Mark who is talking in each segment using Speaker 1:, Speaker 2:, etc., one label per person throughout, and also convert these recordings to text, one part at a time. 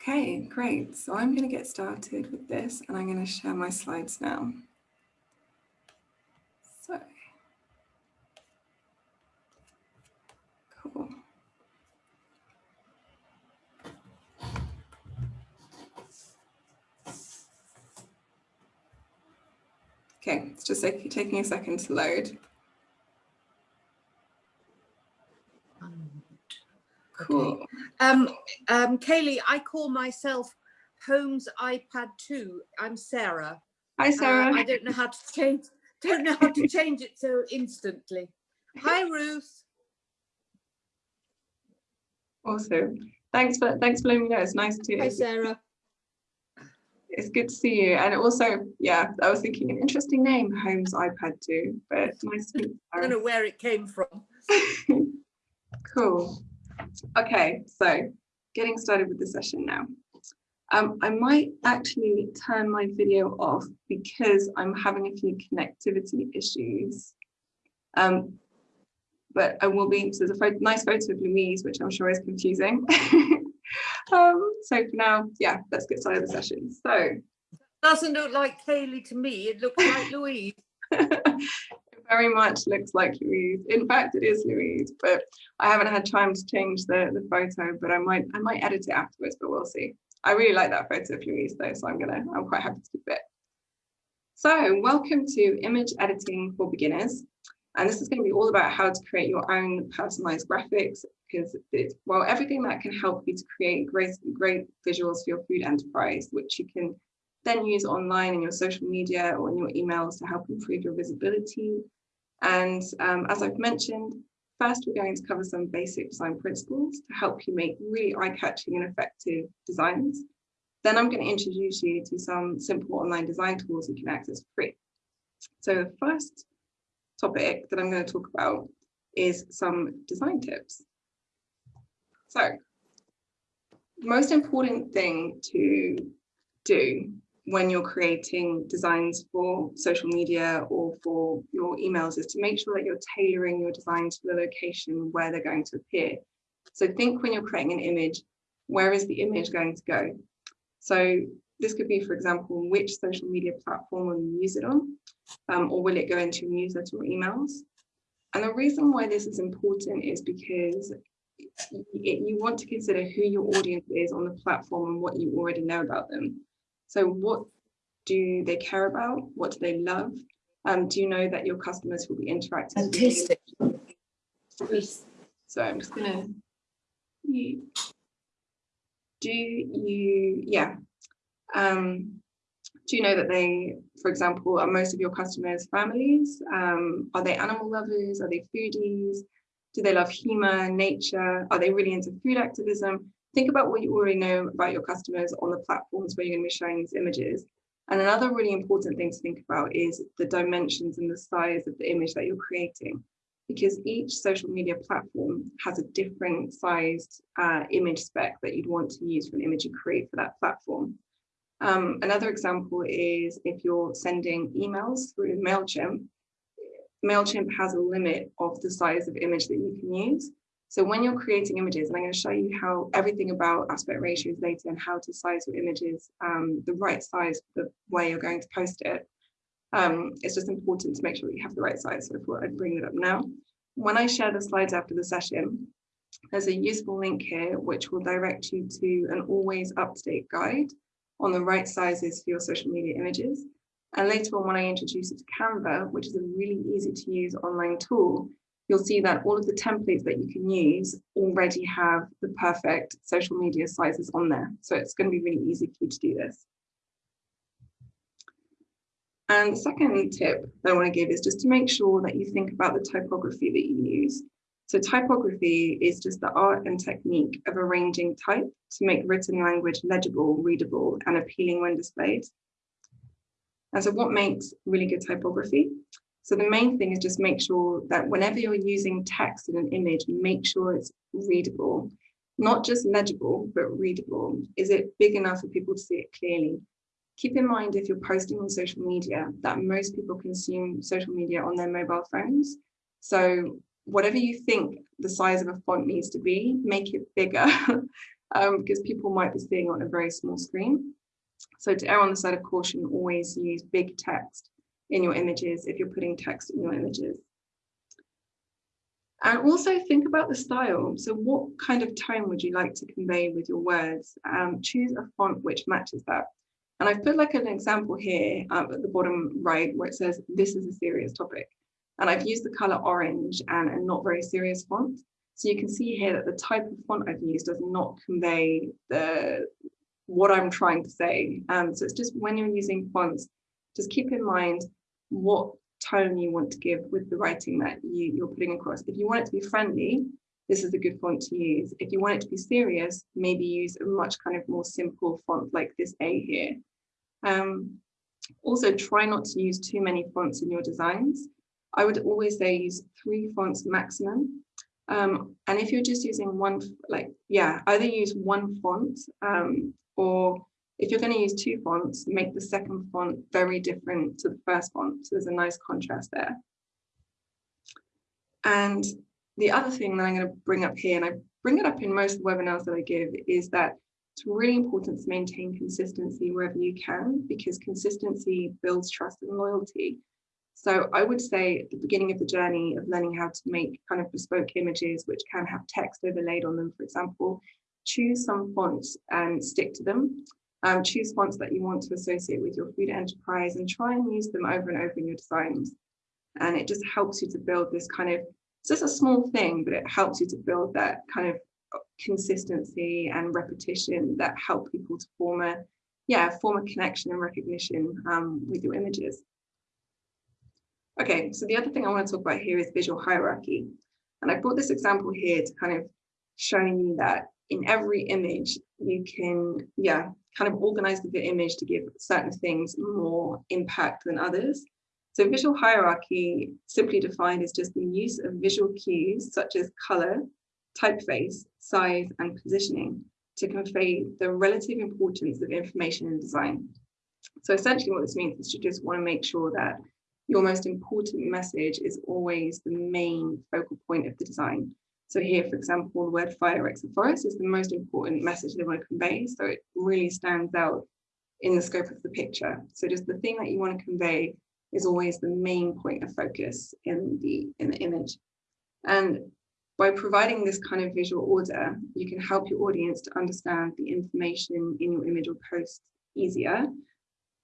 Speaker 1: Okay, great. So I'm going to get started with this and I'm going to share my slides now. So, cool. Okay, it's just taking a second to load.
Speaker 2: Cool. Okay. Um, um, Kaylee, I call myself Holmes iPad 2. I'm Sarah.
Speaker 1: Hi, Sarah.
Speaker 2: Uh, I don't know how to change. Don't know how to change it so instantly. Hi, Ruth.
Speaker 1: Awesome. Thanks for thanks for letting me know. It's nice to.
Speaker 2: Hi, Sarah.
Speaker 1: It's good to see you. And also, yeah, I was thinking an interesting name, Holmes iPad 2, but nice to meet you.
Speaker 2: I don't know where it came from.
Speaker 1: cool. Okay, so getting started with the session now. Um, I might actually turn my video off because I'm having a few connectivity issues. Um, but I will be, so there's a nice photo of Louise, which I'm sure is confusing. um, so for now, yeah, let's get started with the session. So.
Speaker 2: Doesn't look like Kaylee to me, it looks like Louise.
Speaker 1: very much looks like Louise. In fact, it is Louise, but I haven't had time to change the, the photo, but I might I might edit it afterwards, but we'll see. I really like that photo of Louise though, so I'm gonna, I'm quite happy to keep it. So welcome to Image Editing for Beginners. And this is going to be all about how to create your own personalized graphics because it's, well, everything that can help you to create great, great visuals for your food enterprise, which you can then use online in your social media or in your emails to help improve your visibility, and um, as I've mentioned, first we're going to cover some basic design principles to help you make really eye-catching and effective designs. Then I'm going to introduce you to some simple online design tools you can access for free. So the first topic that I'm going to talk about is some design tips. So the most important thing to do when you're creating designs for social media or for your emails is to make sure that you're tailoring your designs to the location where they're going to appear. So think when you're creating an image, where is the image going to go? So this could be, for example, which social media platform will you use it on? Um, or will it go into newsletter or emails? And the reason why this is important is because it, you want to consider who your audience is on the platform and what you already know about them. So what do they care about? What do they love? Um, do you know that your customers will be interacting?
Speaker 2: Artistic.
Speaker 1: So I'm just gonna, do you, yeah. Um, do you know that they, for example, are most of your customers families? Um, are they animal lovers? Are they foodies? Do they love humor, nature? Are they really into food activism? Think about what you already know about your customers on the platforms where you're going to be showing these images. And another really important thing to think about is the dimensions and the size of the image that you're creating, because each social media platform has a different sized uh, image spec that you'd want to use for an image you create for that platform. Um, another example is if you're sending emails through MailChimp, MailChimp has a limit of the size of image that you can use. So when you're creating images, and I'm going to show you how everything about aspect ratios later and how to size your images um, the right size for the way you're going to post it. Um, it's just important to make sure that you have the right size. So I thought I'd bring it up now. When I share the slides after the session, there's a useful link here which will direct you to an always up-to-date guide on the right sizes for your social media images. And later on, when I introduce it to Canva, which is a really easy to use online tool, you'll see that all of the templates that you can use already have the perfect social media sizes on there. So it's going to be really easy for you to do this. And the second tip that I want to give is just to make sure that you think about the typography that you use. So typography is just the art and technique of arranging type to make written language legible, readable, and appealing when displayed. And so what makes really good typography? So the main thing is just make sure that whenever you're using text in an image, make sure it's readable, not just legible, but readable. Is it big enough for people to see it clearly? Keep in mind if you're posting on social media that most people consume social media on their mobile phones. So whatever you think the size of a font needs to be, make it bigger um, because people might be seeing on a very small screen. So to err on the side of caution, always use big text in your images if you're putting text in your images. And also think about the style. So what kind of tone would you like to convey with your words? Um, choose a font which matches that. And I've put like an example here um, at the bottom right where it says, this is a serious topic. And I've used the color orange and a not very serious font. So you can see here that the type of font I've used does not convey the what I'm trying to say. Um, so it's just when you're using fonts, just keep in mind what tone you want to give with the writing that you, you're putting across. If you want it to be friendly, this is a good font to use. If you want it to be serious, maybe use a much kind of more simple font like this A here. Um, also, try not to use too many fonts in your designs. I would always say use three fonts maximum. Um, and if you're just using one, like, yeah, either use one font um, or if you're going to use two fonts, make the second font very different to the first font. So there's a nice contrast there. And the other thing that I'm going to bring up here, and I bring it up in most of the webinars that I give, is that it's really important to maintain consistency wherever you can, because consistency builds trust and loyalty. So I would say at the beginning of the journey of learning how to make kind of bespoke images, which can have text overlaid on them, for example, choose some fonts and stick to them. Um, choose fonts that you want to associate with your food enterprise and try and use them over and over in your designs. And it just helps you to build this kind of, it's just a small thing, but it helps you to build that kind of consistency and repetition that help people to form a, yeah, form a connection and recognition um, with your images. Okay, so the other thing I want to talk about here is visual hierarchy. And I brought this example here to kind of showing you that in every image, you can, yeah, kind of organize the image to give certain things more impact than others. So visual hierarchy, simply defined, is just the use of visual cues such as color, typeface, size, and positioning to convey the relative importance of information in design. So essentially what this means is you just want to make sure that your most important message is always the main focal point of the design. So here, for example, the word fire a forest is the most important message they want to convey. So it really stands out in the scope of the picture. So just the thing that you want to convey is always the main point of focus in the, in the image. And by providing this kind of visual order, you can help your audience to understand the information in your image or post easier.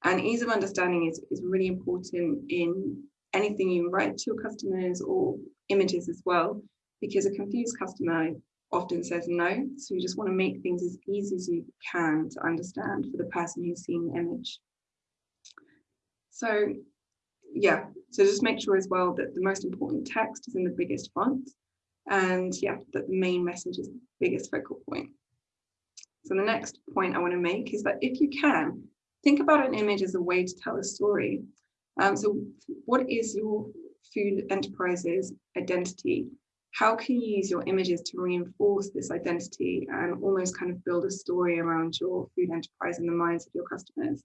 Speaker 1: And ease of understanding is, is really important in anything you write to your customers or images as well, because a confused customer often says no. So you just want to make things as easy as you can to understand for the person who's seen the image. So yeah, so just make sure as well that the most important text is in the biggest font and yeah, that the main message is the biggest focal point. So the next point I want to make is that if you can, think about an image as a way to tell a story. Um, so what is your food enterprise's identity? How can you use your images to reinforce this identity and almost kind of build a story around your food enterprise in the minds of your customers?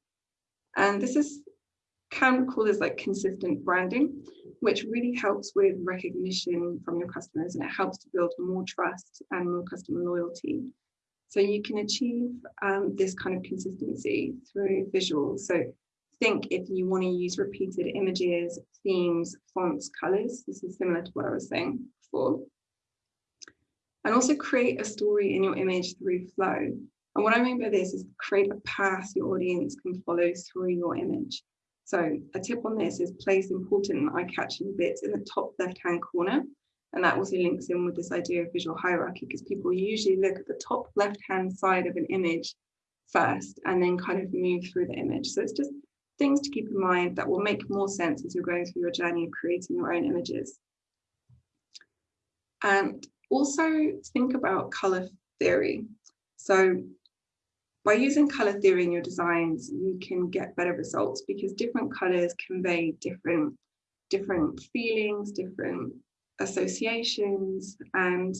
Speaker 1: And this is can call this like consistent branding, which really helps with recognition from your customers and it helps to build more trust and more customer loyalty. So you can achieve um, this kind of consistency through visuals. So think if you want to use repeated images, themes, fonts, colors, this is similar to what I was saying And also create a story in your image through flow. And what I mean by this is create a path your audience can follow through your image. So a tip on this is place important eye-catching bits in the top left-hand corner. And that also links in with this idea of visual hierarchy because people usually look at the top left-hand side of an image first and then kind of move through the image. So it's just things to keep in mind that will make more sense as you're going through your journey of creating your own images. And also think about color theory. So by using color theory in your designs, you can get better results because different colors convey different, different feelings, different associations. And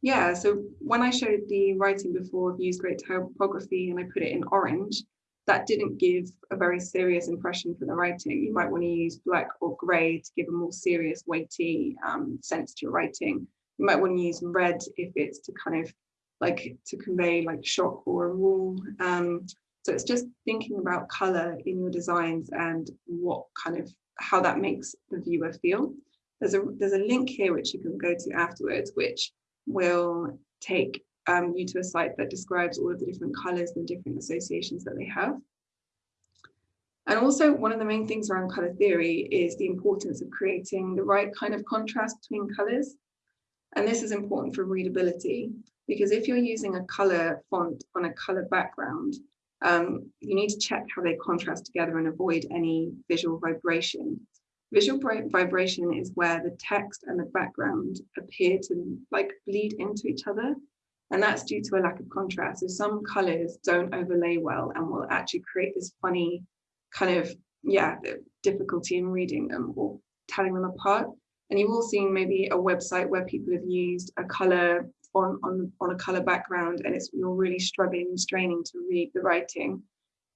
Speaker 1: yeah, so when I showed the writing before of use great typography and I put it in orange, that didn't give a very serious impression for the writing. You might want to use black or grey to give a more serious, weighty um, sense to your writing. You might want to use red if it's to kind of like to convey like shock or a rule. Um, so it's just thinking about color in your designs and what kind of how that makes the viewer feel. There's a there's a link here which you can go to afterwards, which will take um, you to a site that describes all of the different colors and different associations that they have. And also one of the main things around color theory is the importance of creating the right kind of contrast between colors. And this is important for readability because if you're using a color font on a color background, um, you need to check how they contrast together and avoid any visual vibration. Visual vibration is where the text and the background appear to like bleed into each other. And that's due to a lack of contrast. So some colors don't overlay well and will actually create this funny kind of, yeah, difficulty in reading them or telling them apart. And you've all seen maybe a website where people have used a color on, on, on a color background and it's you're really struggling and straining to read the writing.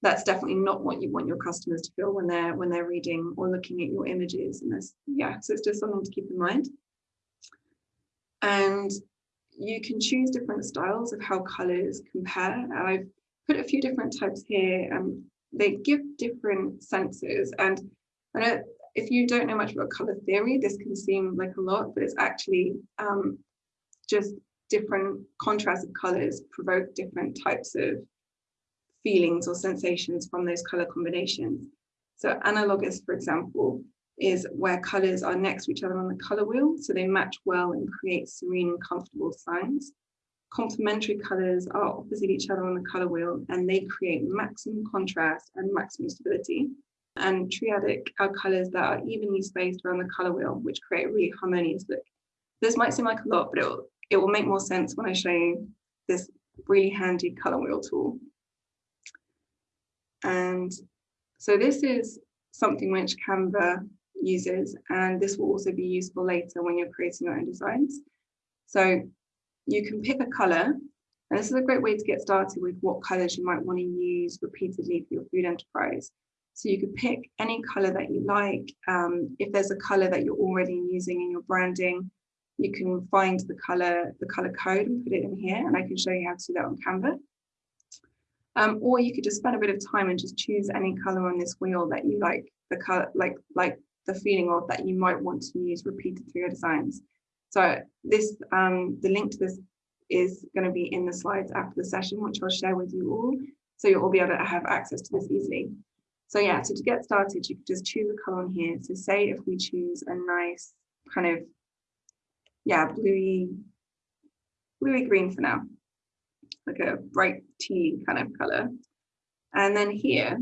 Speaker 1: That's definitely not what you want your customers to feel when they're when they're reading or looking at your images. And this, yeah, so it's just something to keep in mind. And you can choose different styles of how colors compare. And I've put a few different types here. Um, they give different senses. And I if you don't know much about color theory, this can seem like a lot, but it's actually um, just different contrasts of colors provoke different types of feelings or sensations from those color combinations. So analogous, for example, is where colors are next to each other on the color wheel, so they match well and create serene and comfortable signs complementary colors are opposite each other on the color wheel and they create maximum contrast and maximum stability. And triadic are colors that are evenly spaced around the color wheel, which create a really harmonious look. This might seem like a lot, but it will, it will make more sense when I show you this really handy color wheel tool. And so this is something which Canva uses, and this will also be useful later when you're creating your own designs. So you can pick a color. And this is a great way to get started with what colors you might want to use repeatedly for your food enterprise. So you could pick any color that you like. Um, if there's a color that you're already using in your branding, you can find the color, the color code and put it in here. And I can show you how to do that on Canva. Um, or you could just spend a bit of time and just choose any color on this wheel that you like the color, like, like the feeling of that you might want to use repeated through your designs. So this, um, the link to this is going to be in the slides after the session, which I'll share with you all. So you'll all be able to have access to this easily. So yeah, so to get started, you could just choose a color on here. So say if we choose a nice kind of, yeah, bluey, bluey green for now, like a bright tea kind of color. And then here,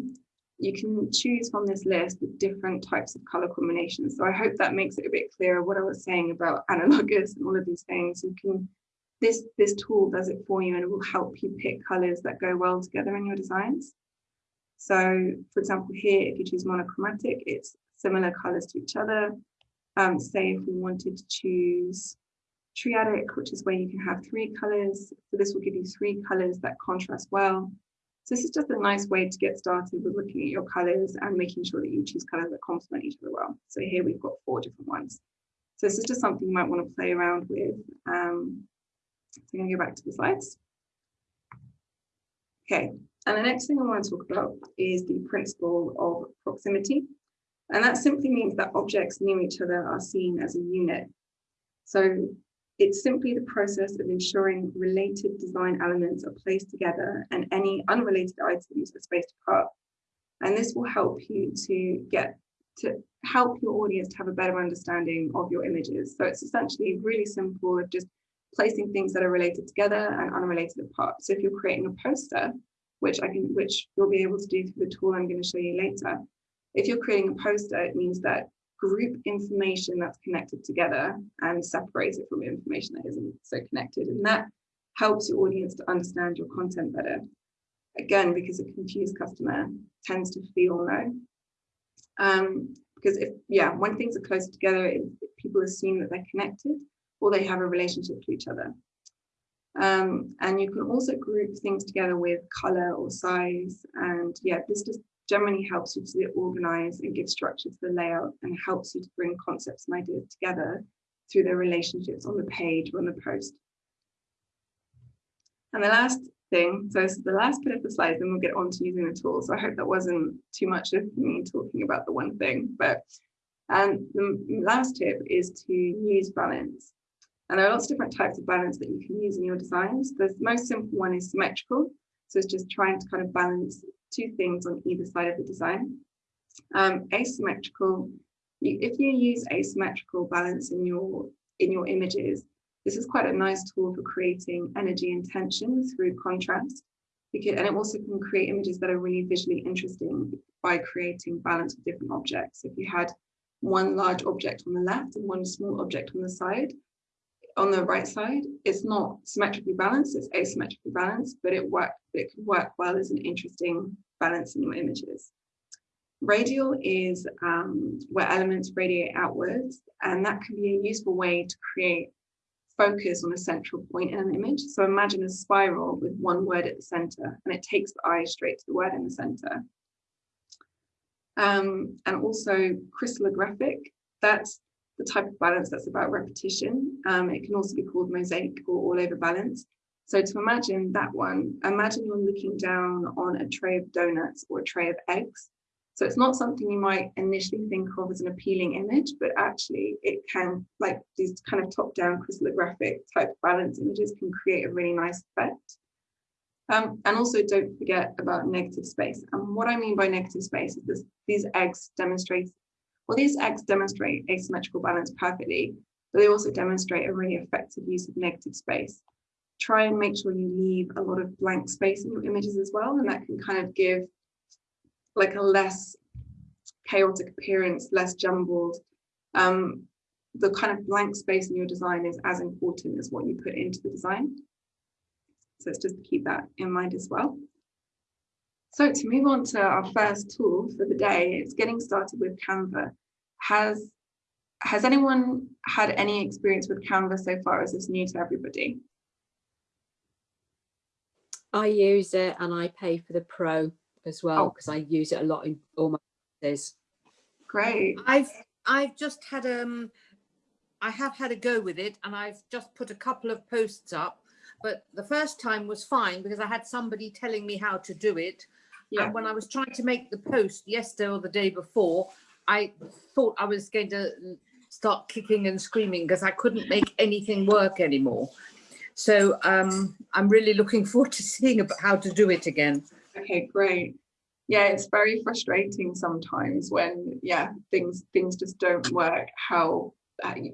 Speaker 1: you can choose from this list the different types of color combinations. So I hope that makes it a bit clearer what I was saying about analogous and all of these things. You can, this, this tool does it for you and it will help you pick colors that go well together in your designs. So for example, here, if you choose monochromatic, it's similar colors to each other. Um, say if we wanted to choose triadic, which is where you can have three colors. So this will give you three colors that contrast well. So this is just a nice way to get started with looking at your colors and making sure that you choose colors that complement each other well. So here we've got four different ones. So this is just something you might want to play around with. Um, so I'm going to go back to the slides. Okay, and the next thing I want to talk about is the principle of proximity. And that simply means that objects near each other are seen as a unit. So it's simply the process of ensuring related design elements are placed together and any unrelated items are spaced apart. And this will help you to get to help your audience to have a better understanding of your images. So it's essentially really simple of just placing things that are related together and unrelated apart. So if you're creating a poster, which I can, which you'll be able to do through the tool I'm going to show you later. If you're creating a poster, it means that group information that's connected together and separate it from information that isn't so connected. And that helps your audience to understand your content better. Again, because a confused customer tends to feel no. Um, because if, yeah, when things are close together, it, people assume that they're connected or they have a relationship to each other. Um, and you can also group things together with color or size. And yeah, this just generally helps you to organize and give structure to the layout and helps you to bring concepts and ideas together through their relationships on the page or on the post. And the last thing, so this is the last bit of the slides, then we'll get on to using the tool. So I hope that wasn't too much of me talking about the one thing, but and the last tip is to use balance. And there are lots of different types of balance that you can use in your designs. The most simple one is symmetrical. So it's just trying to kind of balance two things on either side of the design. Um, asymmetrical, you, if you use asymmetrical balance in your in your images, this is quite a nice tool for creating energy and tension through contrast. Because, and it also can create images that are really visually interesting by creating balance with different objects. If you had one large object on the left and one small object on the side, on the right side, it's not symmetrically balanced, it's asymmetrically balanced, but it work, it can work well as an interesting balance in your images. Radial is um, where elements radiate outwards, and that can be a useful way to create focus on a central point in an image. So imagine a spiral with one word at the center, and it takes the eye straight to the word in the center. Um, and also crystallographic, that's the type of balance that's about repetition. Um, it can also be called mosaic or all over balance. So to imagine that one, imagine you're looking down on a tray of donuts or a tray of eggs. So it's not something you might initially think of as an appealing image, but actually it can, like these kind of top-down crystallographic type balance images can create a really nice effect. Um, and also don't forget about negative space. And what I mean by negative space is this, these eggs demonstrate, well, these eggs demonstrate asymmetrical balance perfectly, but they also demonstrate a really effective use of negative space. Try and make sure you leave a lot of blank space in your images as well, and that can kind of give like a less chaotic appearance, less jumbled. Um, the kind of blank space in your design is as important as what you put into the design. So it's just to keep that in mind as well. So to move on to our first tool for the day, it's getting started with Canva. Has, has anyone had any experience with Canva so far? Is this new to everybody?
Speaker 3: I use it and I pay for the pro as well because oh. I use it a lot in all my classes.
Speaker 1: Great.
Speaker 2: I've I've just had um I have had a go with it and I've just put a couple of posts up but the first time was fine because I had somebody telling me how to do it. Yeah. And when I was trying to make the post yesterday or the day before, I thought I was going to start kicking and screaming because I couldn't make anything work anymore. So um, I'm really looking forward to seeing about how to do it again.
Speaker 1: Okay, great. Yeah, it's very frustrating sometimes when yeah things things just don't work how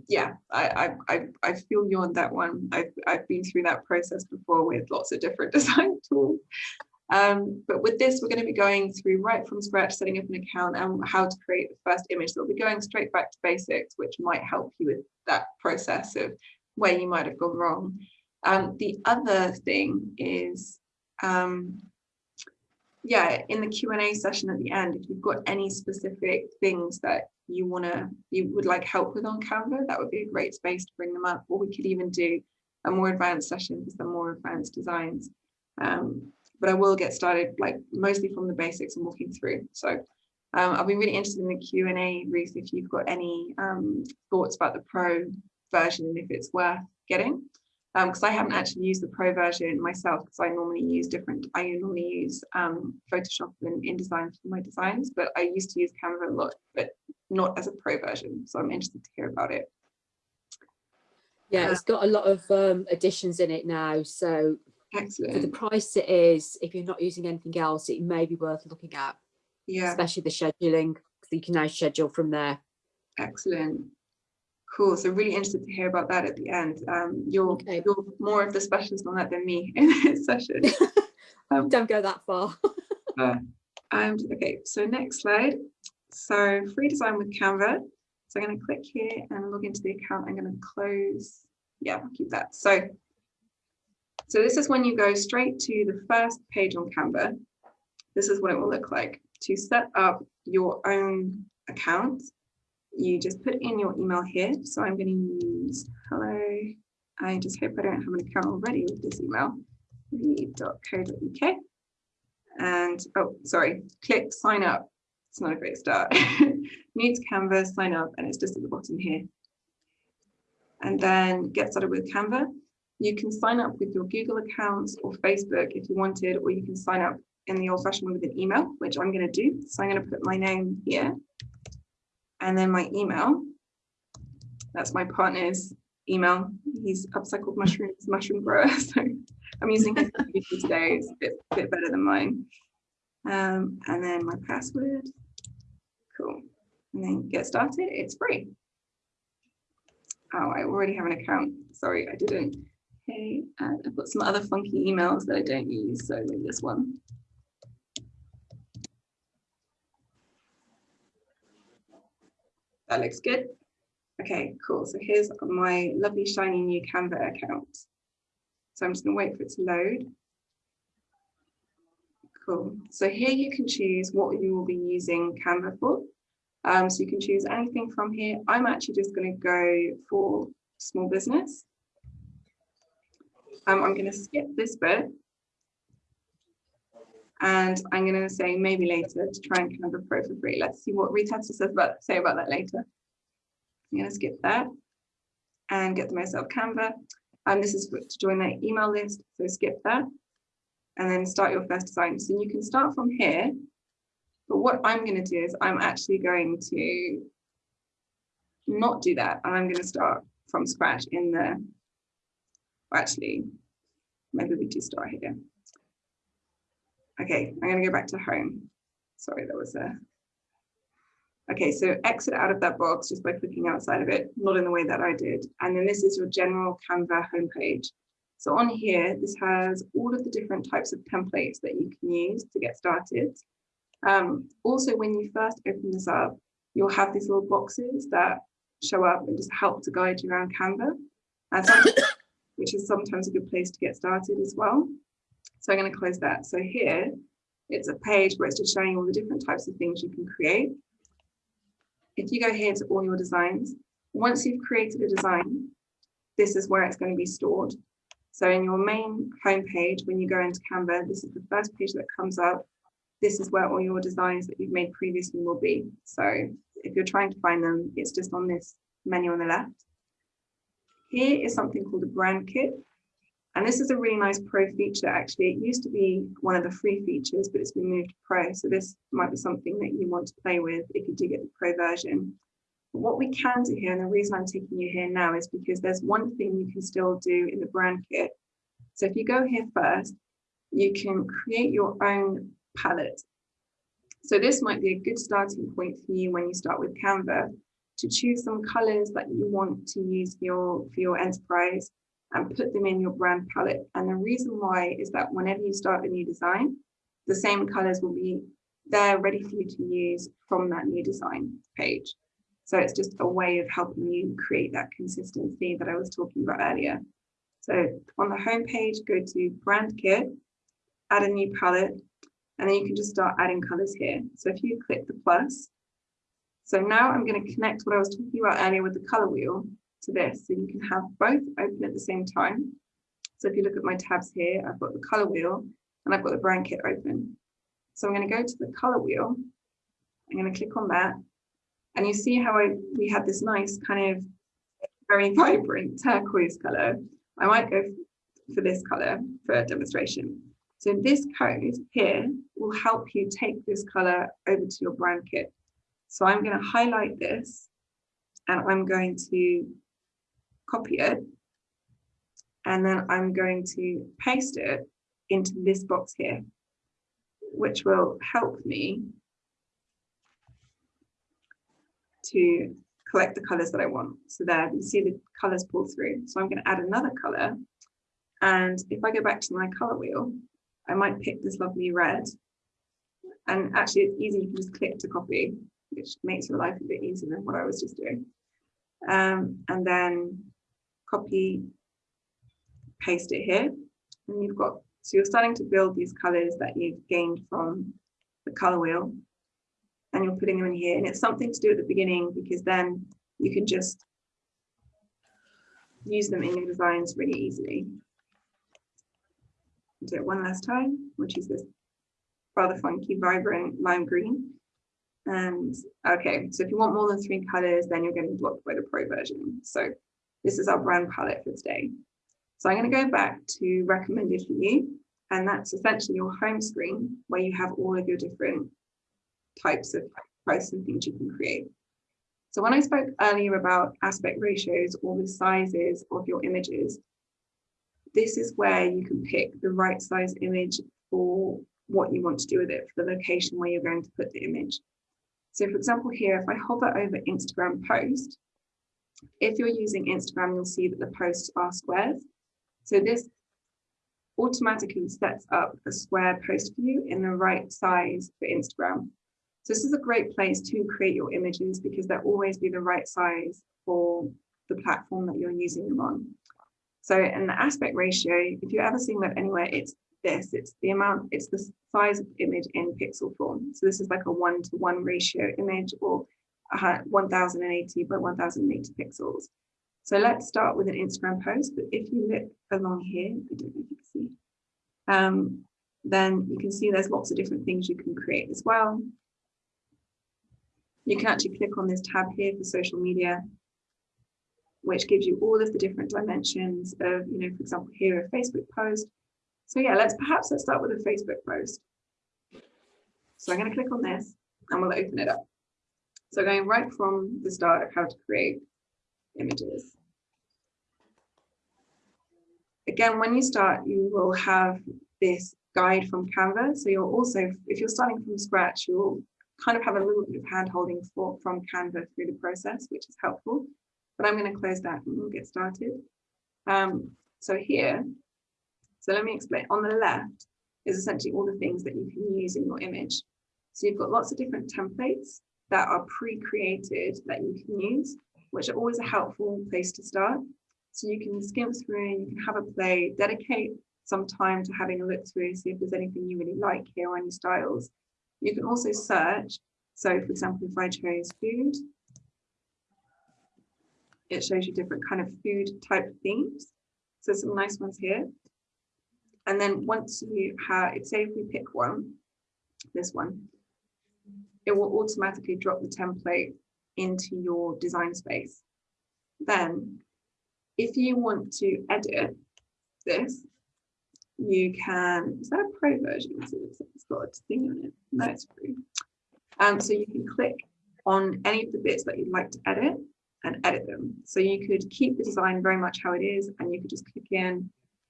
Speaker 1: yeah, I, I, I feel you on that one. I've, I've been through that process before with lots of different design tools. Um, but with this, we're going to be going through right from scratch, setting up an account and how to create the first image. So we'll be going straight back to basics, which might help you with that process of where you might have gone wrong. Um, the other thing is, um, yeah, in the Q&A session at the end, if you've got any specific things that you want to you would like help with on Canva, that would be a great space to bring them up. Or we could even do a more advanced session because they're more advanced designs. Um, but I will get started like mostly from the basics and walking through. So um, I'll be really interested in the Q&A, Ruth, if you've got any um, thoughts about the pro version and if it's worth getting because um, I haven't actually used the pro version myself because I normally use different, I normally use um, Photoshop and InDesign for my designs, but I used to use Canva a lot, but not as a pro version. So I'm interested to hear about it.
Speaker 3: Yeah, uh, it's got a lot of um, additions in it now. So
Speaker 1: excellent.
Speaker 3: for the price it is, if you're not using anything else, it may be worth looking at.
Speaker 1: Yeah.
Speaker 3: Especially the scheduling, because you can now schedule from there.
Speaker 1: Excellent. Cool. So really interested to hear about that at the end. Um, you're okay. you're more of the specialist on that than me in this session.
Speaker 3: Um, Don't go that far.
Speaker 1: uh, and okay, so next slide. So free design with Canva. So I'm going to click here and log into the account. I'm going to close. Yeah, I'll keep that. So, so this is when you go straight to the first page on Canva. This is what it will look like. To set up your own account, you just put in your email here. So I'm going to use hello. I just hope I don't have an account already with this email. read.co.uk. And oh, sorry, click sign up. It's not a great start. Need Canva, sign up, and it's just at the bottom here. And then get started with Canva. You can sign up with your Google accounts or Facebook if you wanted, or you can sign up in the old fashioned way with an email, which I'm going to do. So I'm going to put my name here and then my email. That's my partner's email. He's upcycled mushrooms, mushroom grower. So I'm using his computer today. It's a bit, bit better than mine. Um, and then my password. Cool. And then get started. It's free. Oh, I already have an account. Sorry, I didn't. Okay, I've got some other funky emails that I don't use. So maybe this one. That looks good. Okay, cool. So here's my lovely shiny new Canva account. So I'm just gonna wait for it to load. Cool. So here you can choose what you will be using Canva for. Um, so you can choose anything from here. I'm actually just going to go for small business. Um, I'm going to skip this bit. And I'm going to say maybe later to try and Canva Pro for free. Let's see what Rita says about say about that later. I'm going to skip that and get myself Canva. And um, this is to join the email list. So skip that and then start your first design. So you can start from here but what I'm going to do is I'm actually going to not do that. And I'm going to start from scratch in the, actually, maybe we do start here. Okay, I'm going to go back to home. Sorry, that was a, okay, so exit out of that box just by clicking outside of it, not in the way that I did. And then this is your general Canva homepage. So on here, this has all of the different types of templates that you can use to get started. Um, also, when you first open this up, you'll have these little boxes that show up and just help to guide you around Canva, which is sometimes a good place to get started as well. So I'm going to close that. So here, it's a page where it's just showing all the different types of things you can create. If you go here to all your designs, once you've created a design, this is where it's going to be stored. So in your main homepage, when you go into Canva, this is the first page that comes up this is where all your designs that you've made previously will be. So if you're trying to find them, it's just on this menu on the left. Here is something called a brand kit. And this is a really nice pro feature, actually. It used to be one of the free features, but it's been moved to pro. So this might be something that you want to play with if you do get the pro version. But what we can do here, and the reason I'm taking you here now is because there's one thing you can still do in the brand kit. So if you go here first, you can create your own palette. So this might be a good starting point for you when you start with Canva to choose some colors that you want to use for your, for your enterprise and put them in your brand palette. And the reason why is that whenever you start a new design, the same colors will be there ready for you to use from that new design page. So it's just a way of helping you create that consistency that I was talking about earlier. So on the home page, go to brand kit, add a new palette, and then you can just start adding colors here. So if you click the plus, so now I'm going to connect what I was talking about earlier with the color wheel to this. So you can have both open at the same time. So if you look at my tabs here, I've got the color wheel and I've got the brand kit open. So I'm going to go to the color wheel. I'm going to click on that. And you see how I, we had this nice kind of very vibrant turquoise color. I might go for this color for a demonstration. So this code here will help you take this color over to your brand kit. So I'm going to highlight this and I'm going to copy it. And then I'm going to paste it into this box here, which will help me to collect the colors that I want. So there you see the colors pull through. So I'm going to add another color. And if I go back to my color wheel, I might pick this lovely red. And actually it's easy, you can just click to copy, which makes your life a bit easier than what I was just doing. Um, and then copy, paste it here. And you've got, so you're starting to build these colors that you've gained from the color wheel and you're putting them in here. And it's something to do at the beginning because then you can just use them in your designs really easily do it one last time, which is this rather funky, vibrant lime green. And okay, so if you want more than three colors, then you're getting blocked by the pro version. So this is our brand palette for today. So I'm going to go back to recommended for you. And that's essentially your home screen where you have all of your different types of posts and things you can create. So when I spoke earlier about aspect ratios or the sizes of your images, this is where you can pick the right size image for what you want to do with it, for the location where you're going to put the image. So for example, here, if I hover over Instagram post, if you're using Instagram, you'll see that the posts are squares. So this automatically sets up a square post view in the right size for Instagram. So this is a great place to create your images because they'll always be the right size for the platform that you're using them on. So in the aspect ratio, if you're ever seeing that anywhere, it's this, it's the amount, it's the size of the image in pixel form. So this is like a one to one ratio image or 1080 by 1080 pixels. So let's start with an Instagram post, but if you look along here, I don't know if you can see, um, then you can see there's lots of different things you can create as well. You can actually click on this tab here for social media, which gives you all of the different dimensions of, you know, for example, here a Facebook post. So yeah, let's perhaps let's start with a Facebook post. So I'm going to click on this and we'll open it up. So going right from the start of how to create images. Again, when you start, you will have this guide from Canva. So you'll also, if you're starting from scratch, you'll kind of have a little bit of hand holding from Canva through the process, which is helpful. But I'm going to close that and we'll get started. Um, so here, so let me explain. On the left is essentially all the things that you can use in your image. So you've got lots of different templates that are pre-created that you can use which are always a helpful place to start. So you can skim through, you can have a play, dedicate some time to having a look through, see if there's anything you really like here or any styles. You can also search. So for example, if I chose food, it shows you different kind of food type themes. So some nice ones here. And then once you have, say if we pick one, this one, it will automatically drop the template into your design space. Then if you want to edit this, you can, is that a pro version? It's got a thing on it. No, it's free. Um, so you can click on any of the bits that you'd like to edit and edit them. So you could keep the design very much how it is and you could just click in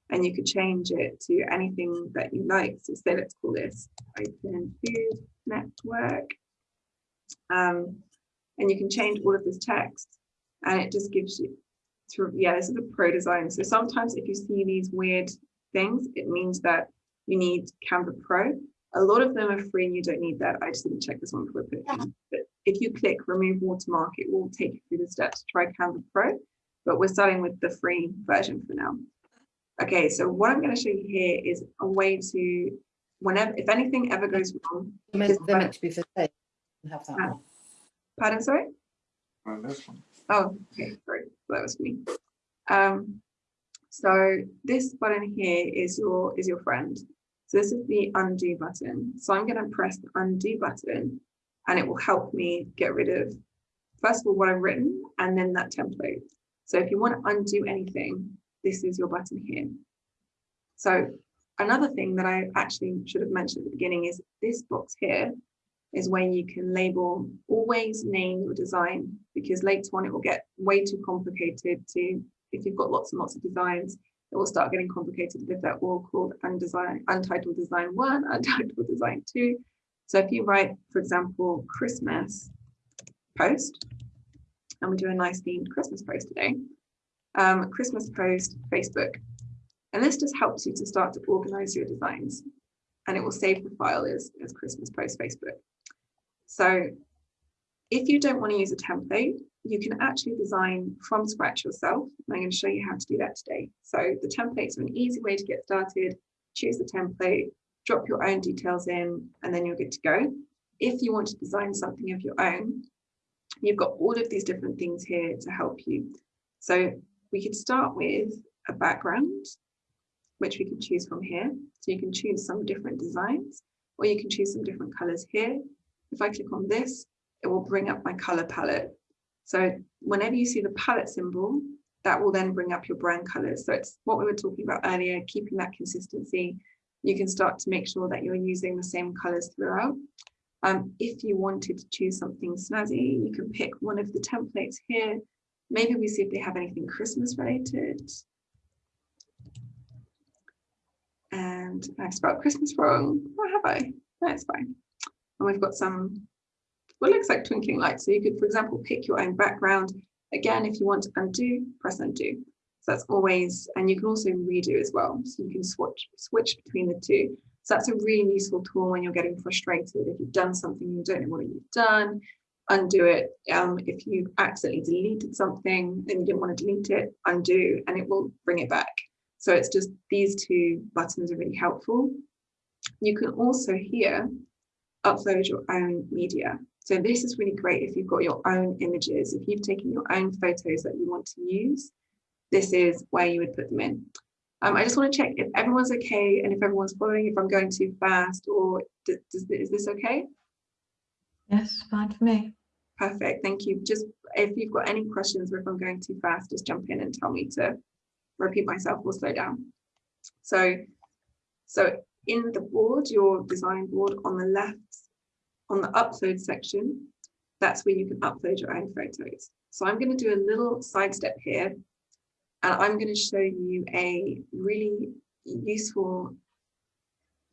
Speaker 1: and you could change it to anything that you like. So say let's call this open food network. Um, and you can change all of this text and it just gives you through yeah this is a pro design so sometimes if you see these weird things it means that you need canva pro. A lot of them are free and you don't need that. I just didn't check this one before I put it but if you click remove watermark it will take you through the steps to try canva pro but we're starting with the free version for now. Okay so what i'm going to show you here is a way to whenever if anything ever goes wrong
Speaker 4: They're meant, they're meant to be for sale. Have that
Speaker 1: Ah.
Speaker 4: one.
Speaker 1: pardon sorry
Speaker 5: On this one.
Speaker 1: Oh, okay, sorry, that was me. Um, so this button here is your is your friend. So this is the undo button. So I'm going to press the undo button and it will help me get rid of, first of all, what I've written and then that template. So if you want to undo anything, this is your button here. So another thing that I actually should have mentioned at the beginning is this box here is where you can label, always name your design because later on it will get way too complicated to, if you've got lots and lots of designs, it will start getting complicated if they're all called undesign, untitled design one, untitled design two. So if you write, for example, Christmas post, and we do a nice themed Christmas post today, um, Christmas post Facebook. And this just helps you to start to organize your designs and it will save the file as, as Christmas post Facebook. So if you don't want to use a template, you can actually design from scratch yourself. I'm going to show you how to do that today. So the templates are an easy way to get started. Choose the template, drop your own details in, and then you're good to go. If you want to design something of your own, you've got all of these different things here to help you. So we could start with a background, which we can choose from here. So you can choose some different designs, or you can choose some different colors here. If I click on this, it will bring up my color palette. So whenever you see the palette symbol, that will then bring up your brand colors. So it's what we were talking about earlier, keeping that consistency. You can start to make sure that you're using the same colors throughout. Um, if you wanted to choose something snazzy, you can pick one of the templates here. Maybe we see if they have anything Christmas related. And I spelled Christmas wrong. Or have I? That's fine. And we've got some, what looks like twinkling lights. So you could, for example, pick your own background. Again, if you want to undo, press undo. So that's always, and you can also redo as well. So you can switch, switch between the two. So that's a really useful tool when you're getting frustrated. If you've done something, you don't know what you've done, undo it. Um, if you accidentally deleted something and you didn't want to delete it, undo, and it will bring it back. So it's just these two buttons are really helpful. You can also here upload your own media. So this is really great if you've got your own images, if you've taken your own photos that you want to use, this is where you would put them in. Um, I just want to check if everyone's okay and if everyone's following, if I'm going too fast or does, does, is this okay?
Speaker 5: Yes, fine for me.
Speaker 1: Perfect, thank you. Just if you've got any questions or if I'm going too fast, just jump in and tell me to repeat myself or slow down. So, so in the board, your design board on the left, on the upload section, that's where you can upload your own photos. So I'm going to do a little sidestep here and I'm going to show you a really useful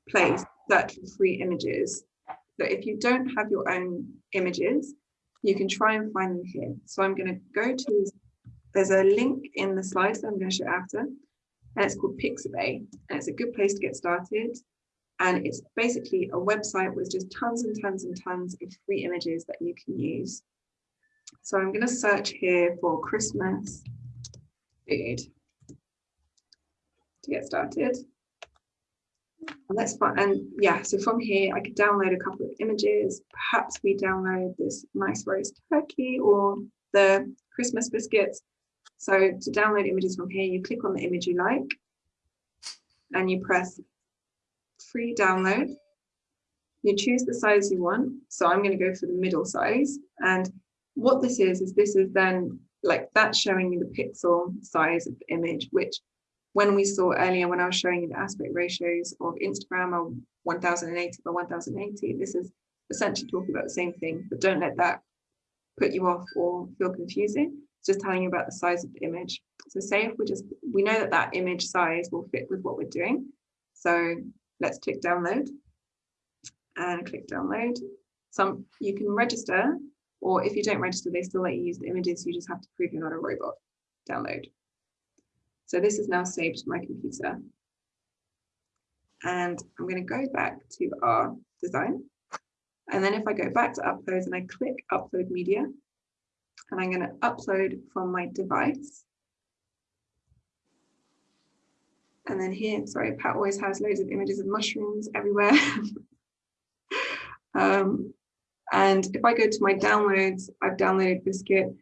Speaker 1: place search for free images. So if you don't have your own images, you can try and find them here. So I'm going to go to, there's a link in the slides that I'm going to show after, and it's called Pixabay, and it's a good place to get started. And it's basically a website with just tons and tons and tons of free images that you can use. So I'm going to search here for Christmas food to get started. And that's fun. And yeah, so from here, I could download a couple of images. Perhaps we download this nice roast turkey or the Christmas biscuits. So to download images from here, you click on the image you like and you press free download. You choose the size you want. So I'm going to go for the middle size. And what this is, is this is then like that's showing you the pixel size of the image, which when we saw earlier when I was showing you the aspect ratios of Instagram uh, or 1080 by 1080, this is essentially talking about the same thing, but don't let that put you off or feel confusing. Just telling you about the size of the image. So say if we just, we know that that image size will fit with what we're doing. So let's click download and click download. Some you can register or if you don't register, they still let you use the images. You just have to prove you're not a robot. Download. So this is now saved to my computer. And I'm going to go back to our design. And then if I go back to uploads and I click upload media, and I'm going to upload from my device. And then here, sorry, Pat always has loads of images of mushrooms everywhere. um, and if I go to my downloads, I've downloaded Biscuit.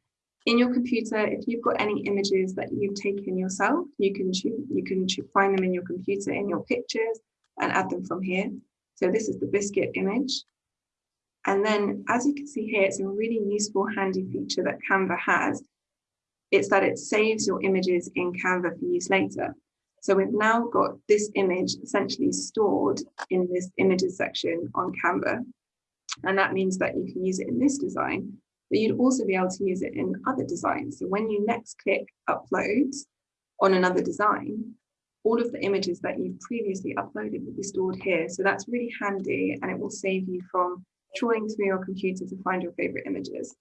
Speaker 1: In your computer, if you've got any images that you've taken yourself, you can you can find them in your computer in your pictures and add them from here. So this is the Biscuit image. And then as you can see here, it's a really useful handy feature that Canva has. It's that it saves your images in Canva for use later. So we've now got this image essentially stored in this images section on Canva. And that means that you can use it in this design, but you'd also be able to use it in other designs. So when you next click upload on another design, all of the images that you've previously uploaded will be stored here. So that's really handy and it will save you from trawling through your computer to find your favorite images.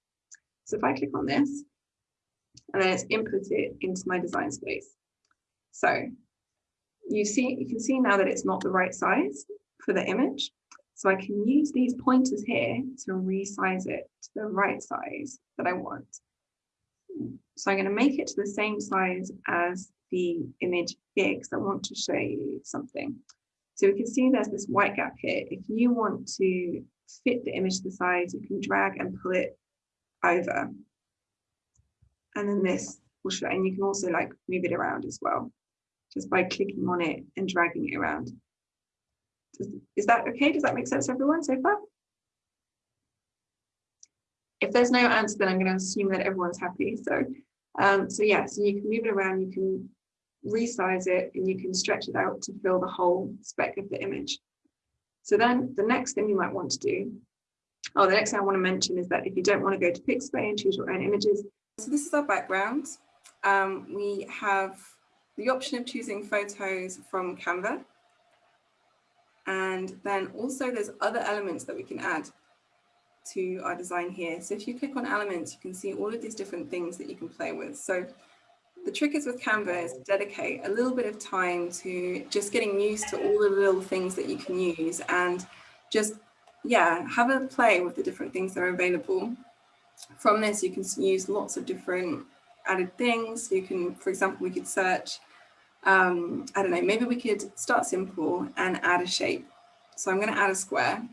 Speaker 1: So if I click on this, and then it's input it into my design space. So you see, you can see now that it's not the right size for the image. So I can use these pointers here to resize it to the right size that I want. So I'm going to make it to the same size as the image here because I want to show you something. So we can see there's this white gap here. If you want to fit the image to the size, you can drag and pull it over. And then this will show, and you can also like move it around as well, just by clicking on it and dragging it around. Is that okay? Does that make sense everyone so far? If there's no answer, then I'm going to assume that everyone's happy. So Um, so yeah, so you can move it around, you can resize it and you can stretch it out to fill the whole spec of the image. So then the next thing you might want to do, oh, the next thing I want to mention is that if you don't want to go to Pixabay and choose your own images, so this is our background. Um, we have the option of choosing photos from Canva. And then also there's other elements that we can add to our design here. So if you click on elements, you can see all of these different things that you can play with. So the trick is with Canva is to dedicate a little bit of time to just getting used to all the little things that you can use and just, yeah, have a play with the different things that are available. From this, you can use lots of different added things. You can, for example, we could search, um, I don't know, maybe we could start simple and add a shape. So I'm going to add a square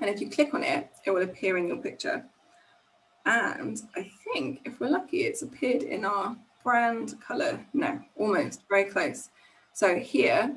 Speaker 1: and if you click on it, it will appear in your picture. And I think if we're lucky, it's appeared in our brand color. No, almost very close. So here,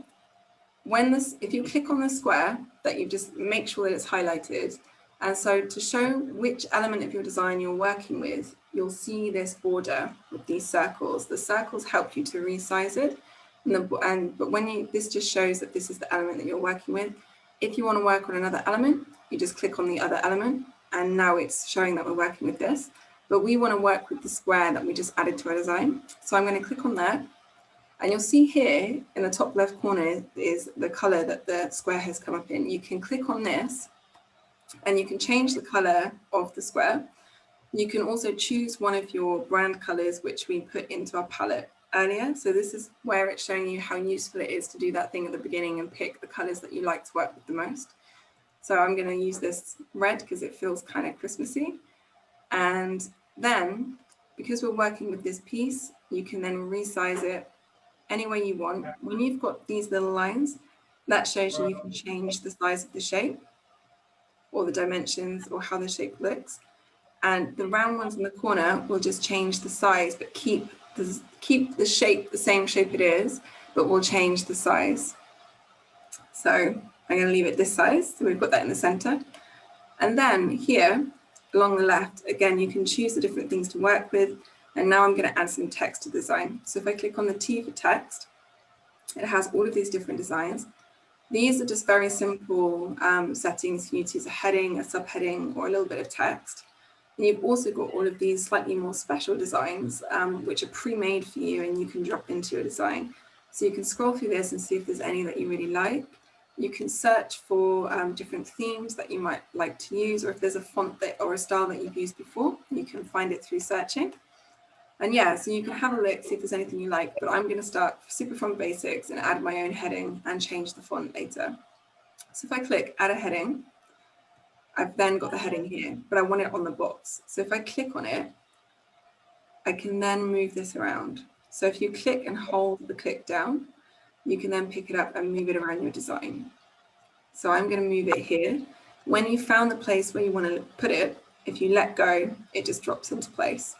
Speaker 1: when this, if you click on the square that you just make sure that it's highlighted. And so to show which element of your design you're working with, you'll see this border with these circles. The circles help you to resize it. And, the, and but when you, this just shows that this is the element that you're working with. If you want to work on another element, you just click on the other element and now it's showing that we're working with this. But we want to work with the square that we just added to our design. So I'm going to click on that. And you'll see here in the top left corner is the color that the square has come up in. You can click on this and you can change the color of the square. You can also choose one of your brand colors, which we put into our palette earlier. So this is where it's showing you how useful it is to do that thing at the beginning and pick the colors that you like to work with the most. So I'm going to use this red because it feels kind of Christmassy. And then, because we're working with this piece, you can then resize it any way you want. When you've got these little lines, that shows you you can change the size of the shape or the dimensions or how the shape looks. And the round ones in the corner will just change the size, but keep the, keep the shape the same shape it is, but we'll change the size. So I'm going to leave it this size. So we've got that in the center. And then here along the left, again, you can choose the different things to work with. And now I'm going to add some text to the design. So if I click on the T for text, it has all of these different designs. These are just very simple um, settings you to use a heading, a subheading, or a little bit of text. And you've also got all of these slightly more special designs, um, which are pre-made for you and you can drop into your design. So you can scroll through this and see if there's any that you really like. You can search for um, different themes that you might like to use, or if there's a font that or a style that you've used before, you can find it through searching. And yeah, so you can have a look, see if there's anything you like, but I'm going to start super font basics and add my own heading and change the font later. So if I click add a heading, I've then got the heading here, but I want it on the box. So if I click on it, I can then move this around. So if you click and hold the click down, you can then pick it up and move it around your design. So I'm going to move it here. When you found the place where you want to put it, if you let go, it just drops into place.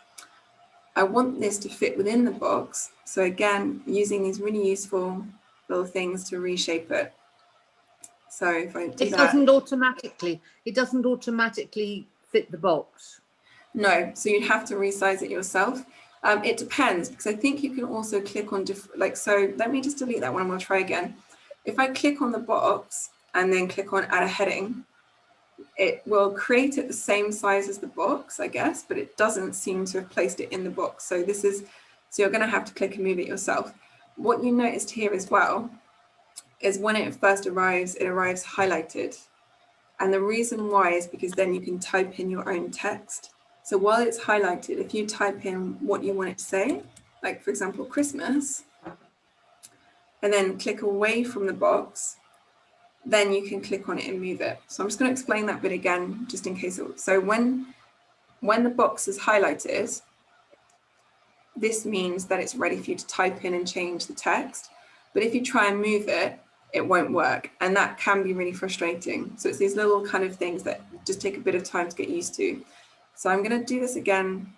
Speaker 1: I want this to fit within the box. So again, using these really useful little things to reshape it. So if I do
Speaker 2: It
Speaker 1: that,
Speaker 2: doesn't automatically, it doesn't automatically fit the box.
Speaker 1: no, so you'd have to resize it yourself. Um, it depends because I think you can also click on different, like, so let me just delete that one and we'll try again. If I click on the box and then click on add a heading, it will create it the same size as the box, I guess, but it doesn't seem to have placed it in the box. So this is, so you're going to have to click and move it yourself. What you noticed here as well is when it first arrives, it arrives highlighted. And the reason why is because then you can type in your own text. So while it's highlighted, if you type in what you want it to say, like for example, Christmas, and then click away from the box, then you can click on it and move it. So I'm just going to explain that bit again, just in case. So when, when the box is highlighted, this means that it's ready for you to type in and change the text. But if you try and move it, it won't work. And that can be really frustrating. So it's these little kind of things that just take a bit of time to get used to. So I'm going to do this again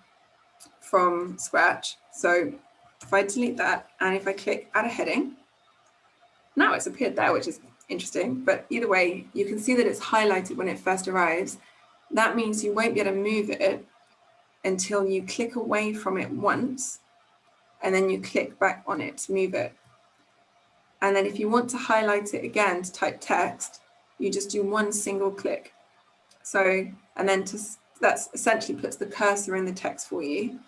Speaker 1: from scratch. So if I delete that and if I click add a heading, now it's appeared there, which is interesting. But either way, you can see that it's highlighted when it first arrives. That means you won't be able to move it until you click away from it once and then you click back on it to move it. And then if you want to highlight it again to type text, you just do one single click. So, and then to, that's essentially puts the cursor in the text for you.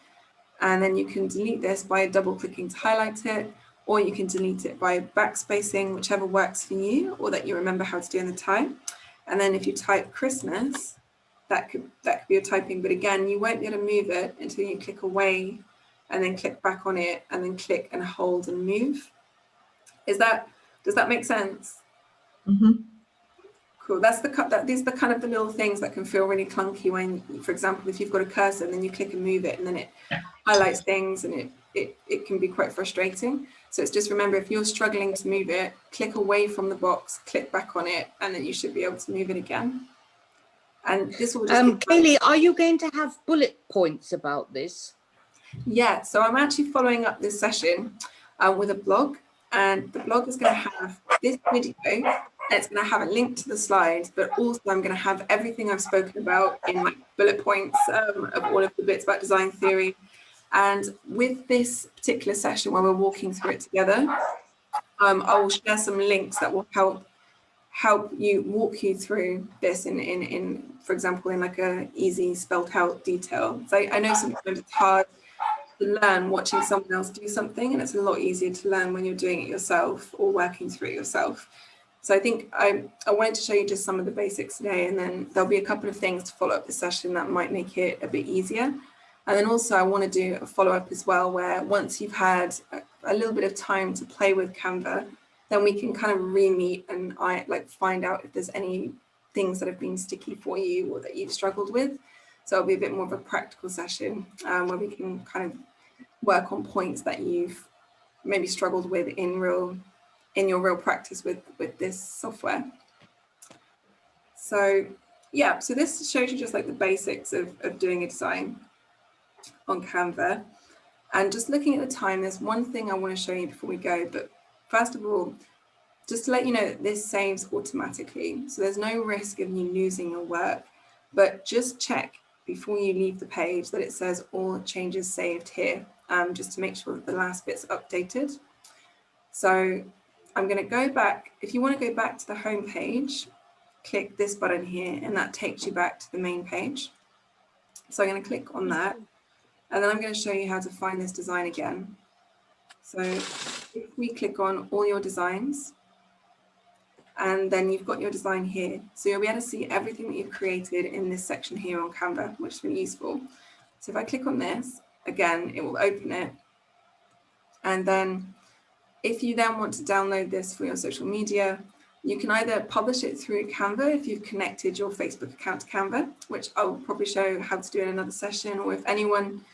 Speaker 1: And then you can delete this by double clicking to highlight it, or you can delete it by backspacing, whichever works for you or that you remember how to do in the time. And then if you type Christmas, that could that could be your typing, but again, you won't be able to move it until you click away and then click back on it and then click and hold and move. Is that, does that make sense?
Speaker 5: Mhm.
Speaker 1: Cool. That's the cut. That these are the kind of the little things that can feel really clunky when, for example, if you've got a cursor and then you click and move it, and then it highlights things, and it it it can be quite frustrating. So it's just remember if you're struggling to move it, click away from the box, click back on it, and then you should be able to move it again. And this will just
Speaker 2: Um, Kaylee, are you going to have bullet points about this?
Speaker 1: Yeah, so I'm actually following up this session um, with a blog, and the blog is going to have this video, it's going to have a link to the slides, but also I'm going to have everything I've spoken about in my bullet points um, of all of the bits about design theory. And with this particular session where we're walking through it together, um, I will share some links that will help help you walk you through this in, in, in for example, in like a easy spelled out detail. So I, I know sometimes it's hard to learn watching someone else do something and it's a lot easier to learn when you're doing it yourself or working through it yourself. So I think I, I wanted to show you just some of the basics today and then there'll be a couple of things to follow up the session that might make it a bit easier. And then also I want to do a follow up as well where once you've had a, a little bit of time to play with Canva, then we can kind of re-meet and I like find out if there's any things that have been sticky for you or that you've struggled with. So it'll be a bit more of a practical session um, where we can kind of work on points that you've maybe struggled with in real in your real practice with with this software. So yeah, so this shows you just like the basics of, of doing a design on Canva. And just looking at the time, there's one thing I want to show you before we go. But first of all, just to let you know this saves automatically. So there's no risk of you losing your work, but just check before you leave the page that it says all changes saved here, um, just to make sure that the last bit's updated. So I'm going to go back. If you want to go back to the home page, click this button here and that takes you back to the main page. So I'm going to click on that and then I'm going to show you how to find this design again. So if we click on all your designs, and then you've got your design here. So you'll be able to see everything that you've created in this section here on Canva, which is really useful. So if I click on this, again, it will open it. And then if you then want to download this for your social media, you can either publish it through Canva if you've connected your Facebook account to Canva, which I'll probably show how to do in another session, or if anyone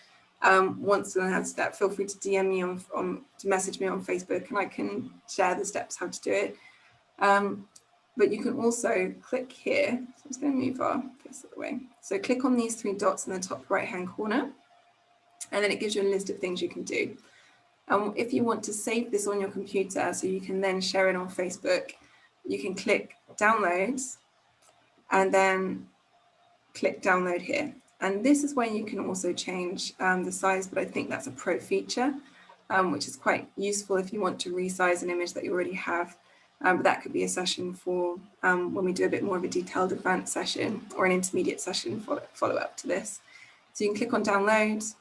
Speaker 1: um, wants to learn how to do that, feel free to DM me on, on, to message me on Facebook and I can share the steps how to do it. Um, but you can also click here. So I'm just going to move our this other way. So click on these three dots in the top right hand corner, and then it gives you a list of things you can do. And if you want to save this on your computer so you can then share it on Facebook, you can click downloads and then click download here. And this is where you can also change um, the size, but I think that's a pro feature, um, which is quite useful if you want to resize an image that you already have. Um, but that could be a session for um, when we do a bit more of a detailed advanced session or an intermediate session follow, follow up to this. So you can click on download,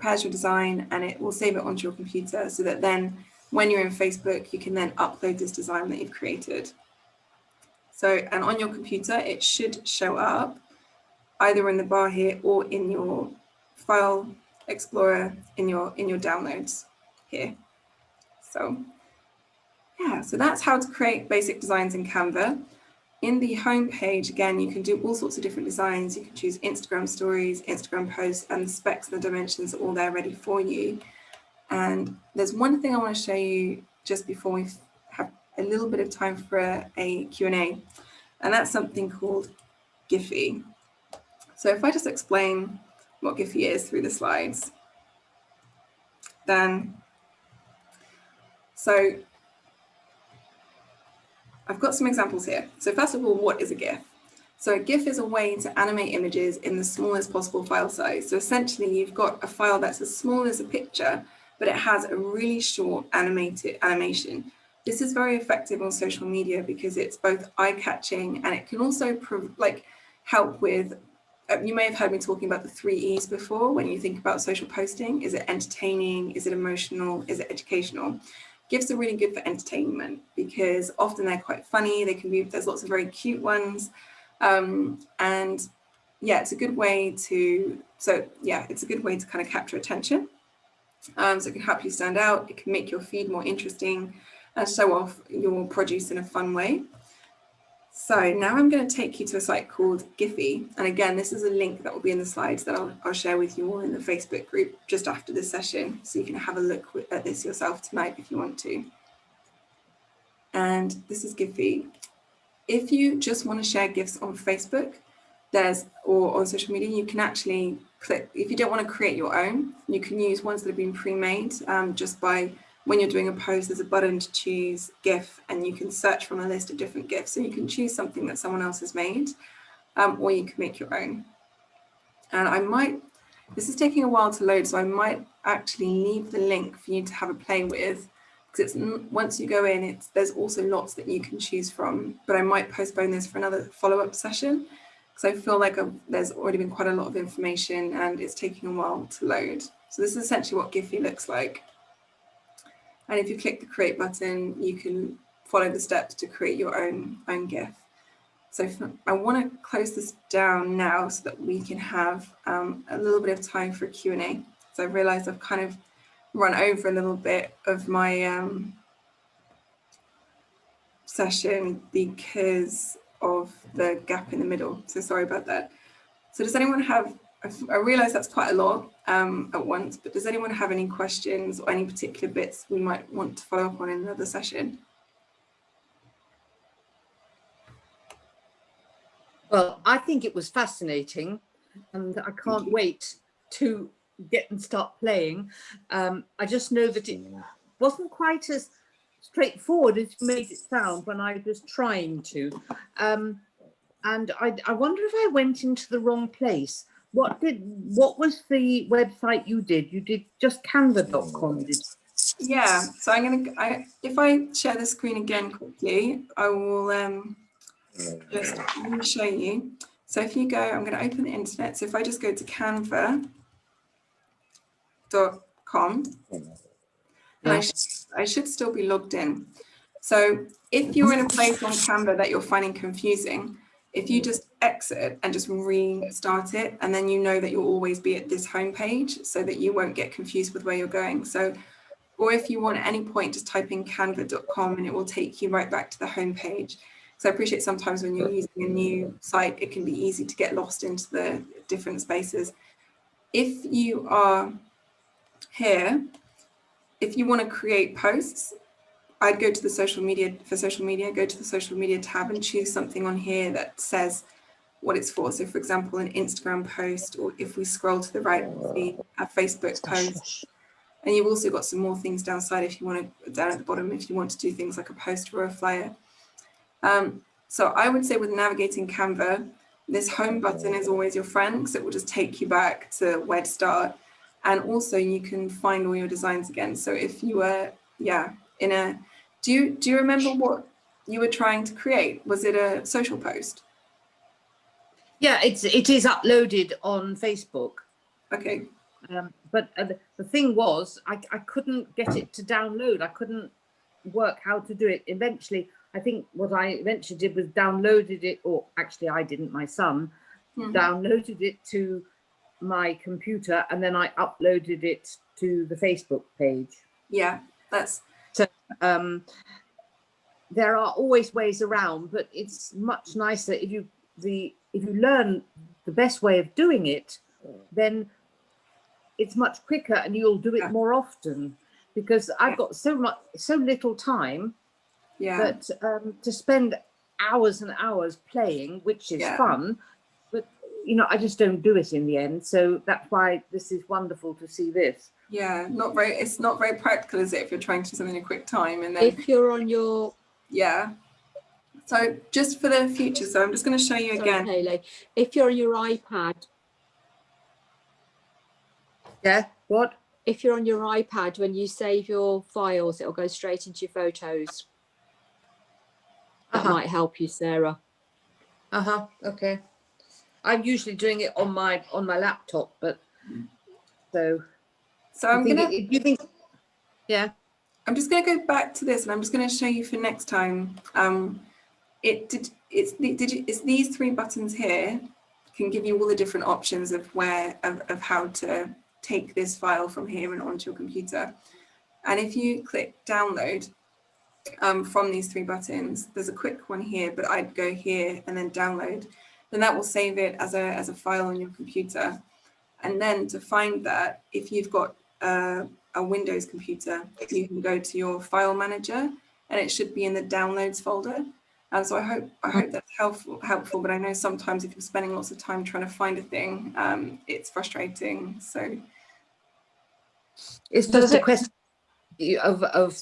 Speaker 1: prepares your design, and it will save it onto your computer so that then when you're in Facebook, you can then upload this design that you've created. So, and on your computer, it should show up either in the bar here or in your file explorer in your in your downloads here. So yeah, so that's how to create basic designs in Canva. In the home page, again, you can do all sorts of different designs. You can choose Instagram stories, Instagram posts, and the specs and the dimensions are all there ready for you. And there's one thing I want to show you just before we have a little bit of time for a, a Q&A, and that's something called Giphy. So if I just explain what Giphy is through the slides, then, so I've got some examples here. So first of all, what is a GIF? So a GIF is a way to animate images in the smallest possible file size. So essentially you've got a file that's as small as a picture, but it has a really short animated animation. This is very effective on social media because it's both eye-catching and it can also like help with, uh, you may have heard me talking about the three E's before when you think about social posting. Is it entertaining? Is it emotional? Is it educational? GIFs are really good for entertainment because often they're quite funny. They can be, there's lots of very cute ones. Um, and yeah, it's a good way to, so yeah, it's a good way to kind of capture attention. Um, so it can help you stand out. It can make your feed more interesting and show off your produce in a fun way. So now I'm going to take you to a site called Giphy. And again, this is a link that will be in the slides that I'll, I'll share with you all in the Facebook group just after this session. So you can have a look at this yourself tonight if you want to. And this is Giphy. If you just want to share GIFs on Facebook, there's or on social media, you can actually click, if you don't want to create your own, you can use ones that have been pre-made um, just by when you're doing a post, there's a button to choose GIF and you can search from a list of different GIFs. So you can choose something that someone else has made um, or you can make your own. And I might, this is taking a while to load, so I might actually leave the link for you to have a play with because it's once you go in, it's there's also lots that you can choose from, but I might postpone this for another follow-up session because I feel like I've, there's already been quite a lot of information and it's taking a while to load. So this is essentially what Giphy looks like. And if you click the create button, you can follow the steps to create your own, own GIF. So I want to close this down now so that we can have um, a little bit of time for Q&A. So I realize I've kind of run over a little bit of my um, session because of the gap in the middle. So sorry about that. So does anyone have, I realize that's quite a lot um, at once, but does anyone have any questions or any particular bits we might want to follow up on in another session?
Speaker 2: Well, I think it was fascinating and I can't wait to get and start playing. Um, I just know that it wasn't quite as straightforward as you made it sound when I was trying to. Um, and I, I wonder if I went into the wrong place. What did what was the website you did? You did just canva.com, did
Speaker 1: Yeah, so I'm gonna I if I share the screen again quickly, I will um just show you. So if you go, I'm going to open the internet. So if I just go to canva.com, and I, sh I should still be logged in. So if you're in a place on Canva that you're finding confusing, if you just exit and just restart it, and then you know that you'll always be at this home page so that you won't get confused with where you're going. So, or if you want at any point, just type in canva.com and it will take you right back to the home page. So I appreciate sometimes when you're using a new site, it can be easy to get lost into the different spaces. If you are here, if you want to create posts, I'd go to the social media for social media, go to the social media tab and choose something on here that says what it's for. So for example, an Instagram post, or if we scroll to the right, see a Facebook post. And you've also got some more things downside if you want to, down at the bottom, if you want to do things like a poster or a flyer. Um, so I would say with navigating Canva, this home button is always your friend because it will just take you back to where to start. And also you can find all your designs again. So if you were, yeah, in a, do you, do you remember what you were trying to create? Was it a social post?
Speaker 2: Yeah, it's, it is uploaded on Facebook.
Speaker 1: Okay.
Speaker 2: Um, but uh, the, thing was, I, I couldn't get it to download. I couldn't work how to do it. Eventually, I think what I eventually did was downloaded it, or actually I didn't, my son
Speaker 1: Mm -hmm.
Speaker 2: downloaded it to my computer and then I uploaded it to the Facebook page.
Speaker 1: Yeah, that's
Speaker 2: so um, there are always ways around, but it's much nicer if you the if you learn the best way of doing it, then it's much quicker and you'll do it
Speaker 1: Yeah.
Speaker 2: more often because I've got so much so little time
Speaker 1: yeah.
Speaker 2: that um, to spend hours and hours playing, which is
Speaker 1: Yeah.
Speaker 2: fun, but you know, I just don't do it in the end. So that's why this is wonderful to see this.
Speaker 1: Yeah, not very. It's not very practical, is it? If you're trying to do something in a quick time, and then
Speaker 3: If you're on your
Speaker 1: yeah, So just for the future, so I'm just going to show you
Speaker 3: Sorry,
Speaker 1: again.
Speaker 3: Hayley. If you're on your iPad,
Speaker 2: Yeah, what?
Speaker 3: if you're on your iPad, when you save your files, it'll go straight into your photos. That
Speaker 2: Uh-huh.
Speaker 3: might help you, Sarah.
Speaker 2: Uh-huh, okay. I'm usually doing it on my, on my laptop, but, so.
Speaker 1: So I'm gonna,
Speaker 2: it- You think, yeah,
Speaker 1: I'm just going to go back to this, and I'm just going to show you for next time. Um, it did. It's did you, it's these three buttons here can give you all the different options of where of, of how to take this file from here and onto your computer. And if you click download um, from these three buttons, there's a quick one here, but I'd go here and then download. Then that will save it as a as a file on your computer. And then to find that, if you've got uh, a Windows computer, you can go to your file manager and it should be in the downloads folder. And so I hope I hope that's helpful helpful, but I know sometimes if you're spending lots of time trying to find a thing, um, it's frustrating. So
Speaker 2: it's just a question of, of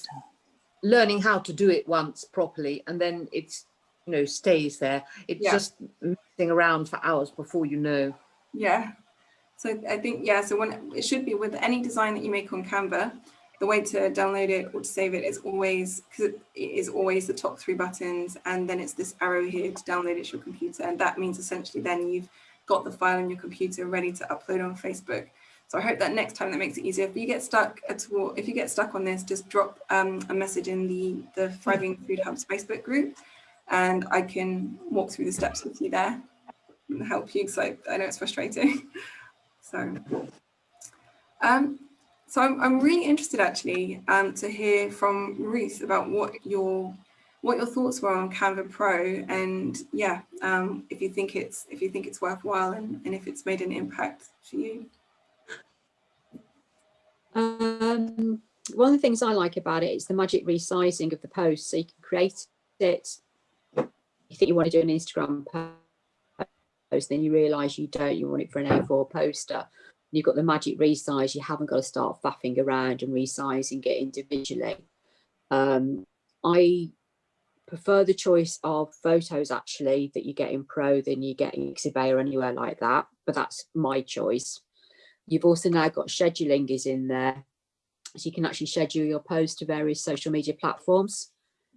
Speaker 2: learning how to do it once properly and then it's, you know, stays there. It's
Speaker 1: Yeah.
Speaker 2: just messing around for hours before you know.
Speaker 1: yeah. So I think yeah, so when it should be with any design that you make on Canva, the way to download it or to save it is always because it is always the top three buttons and then it's this arrow here to download it to your computer and that means essentially then you've got the file on your computer ready to upload on Facebook. So I hope that next time that makes it easier. If you get stuck at all, if you get stuck on this, just drop um, a message in the the Thriving Food Hubs Facebook group, and I can walk through the steps with you there and help you because I, I know it's frustrating. so, um, so I'm, I'm really interested actually um, to hear from Ruth about what your what your thoughts were on Canva Pro and yeah, um, if you think it's if you think it's worthwhile and, and if it's made an impact for you.
Speaker 3: Um, one of the things I like about it is the magic resizing of the post. So you can create it. You think you want to do an Instagram post, then you realise you don't. You want it for an A4 poster. You've got the magic resize. You haven't got to start faffing around and resizing it individually. Um, I prefer the choice of photos actually that you get in Pro than you get in Pixabay or anywhere like that. But that's my choice. You've also now got scheduling is in there. So you can actually schedule your posts to various social media platforms.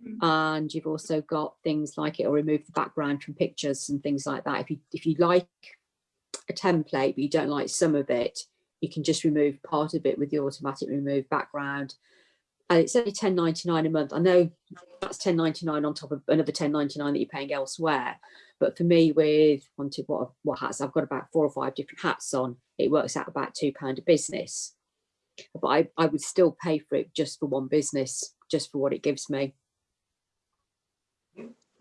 Speaker 1: Mm.
Speaker 3: And you've also got things like it will remove the background from pictures and things like that. If you if you like a template, but you don't like some of it, you can just remove part of it with the automatic remove background. And it's only ten ninety nine a month. I know that's ten ninety nine on top of another ten ninety nine that you're paying elsewhere. But for me, with wanted what what hats I've got about four or five different hats on, it works out about two pound a business. But I, I would still pay for it just for one business, just for what it gives me.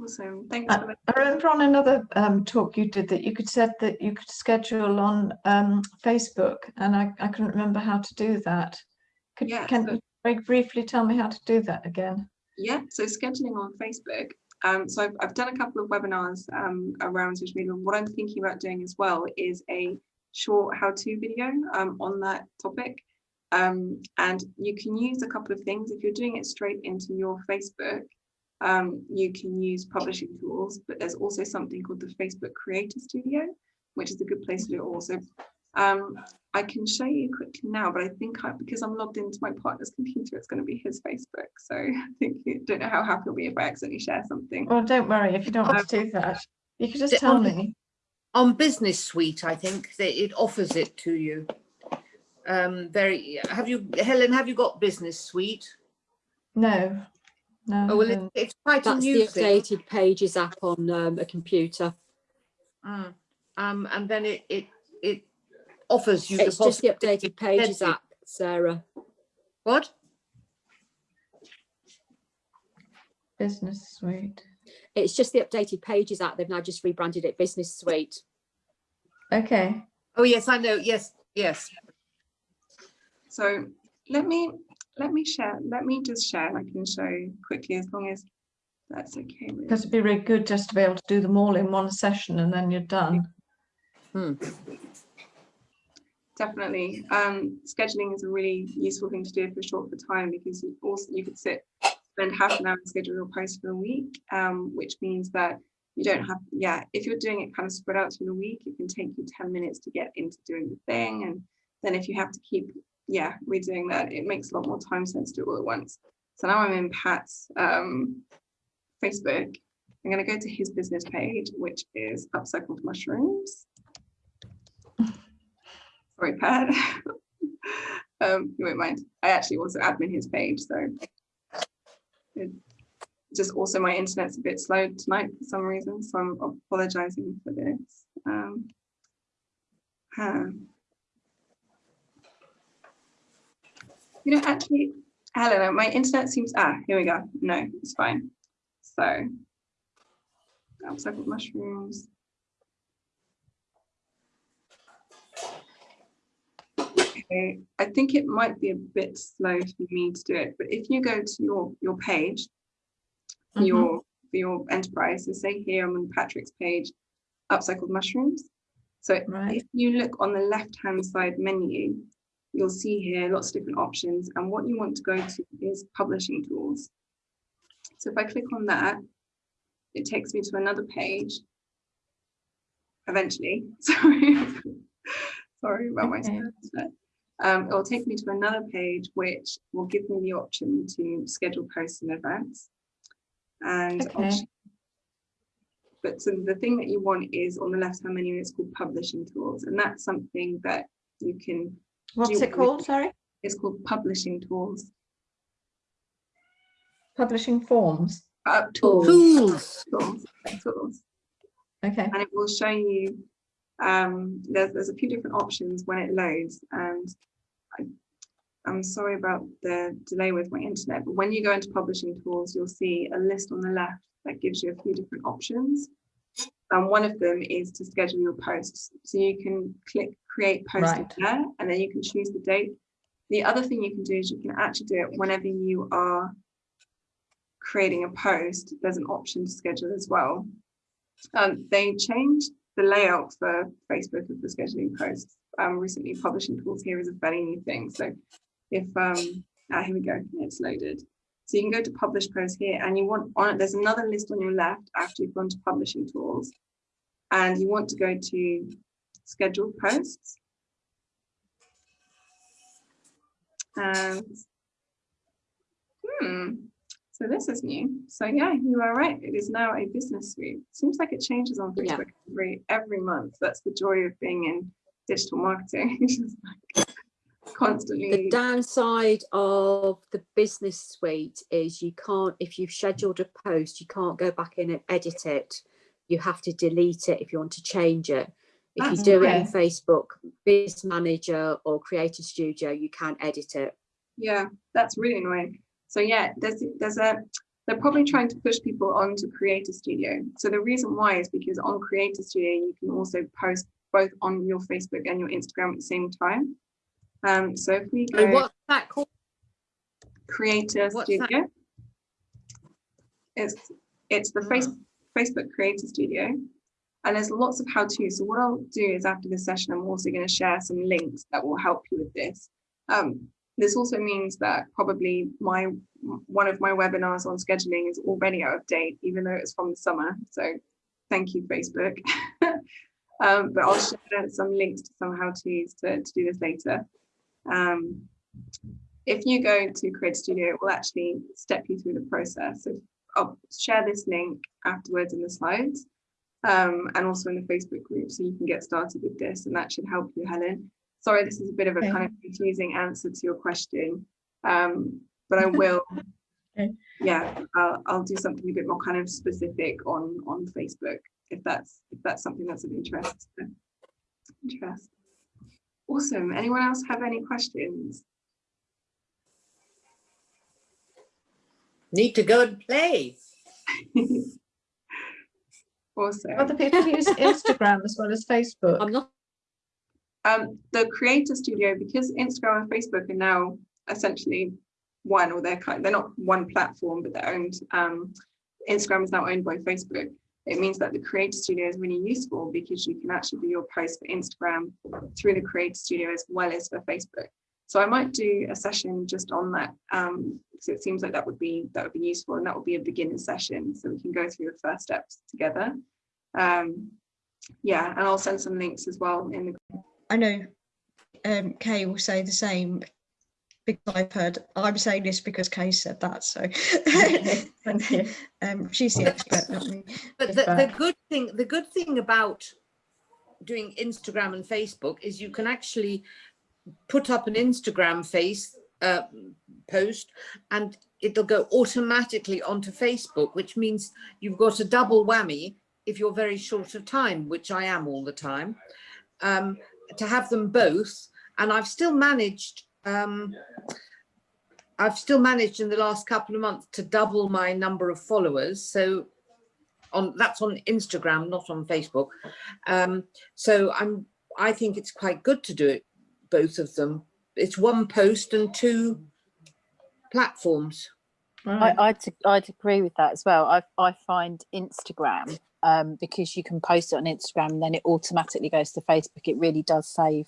Speaker 1: Awesome. Thanks for.
Speaker 5: I remember on another um, talk you did that you could said that you could schedule on um, Facebook, and I, I couldn't remember how to do that. Could
Speaker 1: Yeah,
Speaker 5: can
Speaker 1: so-
Speaker 5: you very briefly tell me how to do that again?
Speaker 1: Yeah, so scheduling on Facebook. Um, so I've, I've done a couple of webinars um, around social media. What I'm thinking about doing as well is a short how-to video um, on that topic. Um, and you can use a couple of things. If you're doing it straight into your Facebook, um, you can use publishing tools, but there's also something called the Facebook Creator Studio, which is a good place to do it also. Um, I can show you quickly now, but I think I, because I'm logged into my partner's computer, it's going to be his Facebook. So I think I don't know how happy he'll be if I accidentally share something.
Speaker 5: Well, don't worry if you don't want to do that. You could just tell me.
Speaker 2: On Business Suite, I think that it offers it to you. Um, very, have you, Helen, have you got Business Suite?
Speaker 5: No, no.
Speaker 2: Oh, well, it, it's quite a
Speaker 3: That's the
Speaker 2: new thing.
Speaker 3: updated pages app on um, a computer.
Speaker 2: Mm. Um, and then it, it, it offers you the
Speaker 3: It's just the updated pages
Speaker 2: edit.
Speaker 3: app, Sarah.
Speaker 2: What?
Speaker 5: Business suite.
Speaker 3: It's just the updated pages app. They've now just rebranded it Business Suite.
Speaker 5: Okay.
Speaker 2: Oh, yes, I know. Yes, yes.
Speaker 1: So let me let me share. Let me just share. and I can show quickly as long as that's okay. with-
Speaker 5: Because it'd be really good just to be able to do them all in one session and then you're done. Hmm.
Speaker 1: Definitely. Um, scheduling is a really useful thing to do if you're short for time because you also you could sit spend half an hour and schedule your post for a week, um, which means that you don't have, yeah, if you're doing it kind of spread out through the week, it can take you 10 minutes to get into doing the thing. And then if you have to keep, yeah, we're doing that, it makes a lot more time sense to do it all at once. So now I'm in Pat's um, Facebook. I'm going to go to his business page, which is Upcycled Mushrooms. Sorry, Pat. um, you won't mind. I actually also admin his page, so it, just also my internet's a bit slow tonight for some reason, so I'm apologizing for this. Um, huh. You know, actually, Helena, my internet seems, ah, here we go. No, it's fine. So, upcycled mushrooms. Okay, I think it might be a bit slow for me to do it, but if you go to your, your page, for
Speaker 5: Mhm.
Speaker 1: your, for your enterprise, so say here I'm on Patrick's page, upcycled mushrooms. So
Speaker 5: Right.
Speaker 1: if you look on the left-hand side menu, you'll see here lots of different options. And what you want to go to is publishing tools. So if I click on that, it takes me to another page. Eventually, sorry, sorry about my
Speaker 5: Okay.
Speaker 1: spelling. Um, it will take me to another page, which will give me the option to schedule posts and events. And
Speaker 5: Okay.
Speaker 1: but so the thing that you want is on the left-hand menu, it's called publishing tools, and that's something that you can.
Speaker 5: What's it called, sorry?
Speaker 1: It's called publishing tools.
Speaker 5: Publishing forms.
Speaker 1: Uh, tools,
Speaker 2: Tools.
Speaker 1: tools, tools.
Speaker 5: Okay,
Speaker 1: and it will show you um there's, there's a few different options when it loads and I, I'm sorry about the delay with my internet but when you go into publishing tools you'll see a list on the left that gives you a few different options and one of them is to schedule your posts so you can click create post
Speaker 5: Right.
Speaker 1: there and then you can choose the date the other thing you can do is you can actually do it whenever you are creating a post there's an option to schedule as well um, they changed the layout for Facebook and for scheduling posts. Um, recently, publishing tools here is a fairly new thing. So if, um, ah, here we go, it's loaded. So you can go to publish post here and you want on it, there's another list on your left after you've gone to publishing tools and you want to go to scheduled posts. And hmm, so this is new. So yeah, you are right. It is now a business suite. Seems like it changes on
Speaker 3: Yeah.
Speaker 1: Facebook every every month. That's the joy of being in digital marketing. Like
Speaker 3: The downside of the business suite is you can't, if you've scheduled a post, you can't go back in and edit it. You have to delete it if you want to change it. If you
Speaker 1: That's
Speaker 3: do it in. Facebook, Business Manager or Creator Studio, you can't edit it.
Speaker 1: Yeah, that's really annoying. So yeah, there's there's a they're probably trying to push people onto Creator Studio. So the reason why is because on Creator Studio you can also post both on your Facebook and your Instagram at the same time. Um, so if we go
Speaker 2: what's that called?
Speaker 1: Creator
Speaker 2: what's that?
Speaker 1: Studio, it's it's the face, Facebook Creator Studio, and there's lots of how-to. So what I'll do is after this session, I'm also going to share some links that will help you with this. Um, this also means that probably my one of my webinars on scheduling is already out of date, even though it's from the summer. So thank you, Facebook. um, but I'll share some links to some how-tos to, to do this later. Um, if you go to Creator Studio, it will actually step you through the process. So I'll share this link afterwards in the slides um, and also in the Facebook group so you can get started with this and that should help you, Helen. Sorry, this is a bit of a
Speaker 5: Okay.
Speaker 1: kind of confusing answer to your question, um, but I will,
Speaker 5: Okay.
Speaker 1: yeah, I'll, I'll do something a bit more kind of specific on, on Facebook if that's, if that's something that's of interest. Interest. Awesome. Anyone else have any questions?
Speaker 2: Need to go and play.
Speaker 1: Awesome.
Speaker 5: other people use Instagram as well as Facebook.
Speaker 3: I'm not,
Speaker 1: um, the creator studio because instagram and facebook are now essentially one or they're kind they're not one platform but they're owned um, instagram is now owned by facebook it means that the creator studio is really useful because you can actually do your post for instagram through the creator studio as well as for facebook So I might do a session just on that. Um, so it seems like that would be that would be useful and that would be a beginner session so we can go through the first steps together. Um, yeah, and I'll send some links as well in the
Speaker 6: I know um, Kay will say the same because I've heard, I'm saying this because Kay said that, so
Speaker 5: Thank you.
Speaker 6: um, she's the expert, not me.
Speaker 2: But the, the good thing, the good thing about doing Instagram and Facebook is you can actually put up an Instagram face uh, post and it'll go automatically onto Facebook, which means you've got a double whammy if you're very short of time, which I am all the time, um, to have them both. And I've still managed, um, I've still managed in the last couple of months to double my number of followers. So on that's on Instagram, not on Facebook. Um, so I'm I think it's quite good to do it, both of them. It's one post and two platforms.
Speaker 5: Right.
Speaker 7: I, I'd, I'd agree with that as well. I, I find Instagram, um, because you can post it on Instagram and then it automatically goes to Facebook, it really does save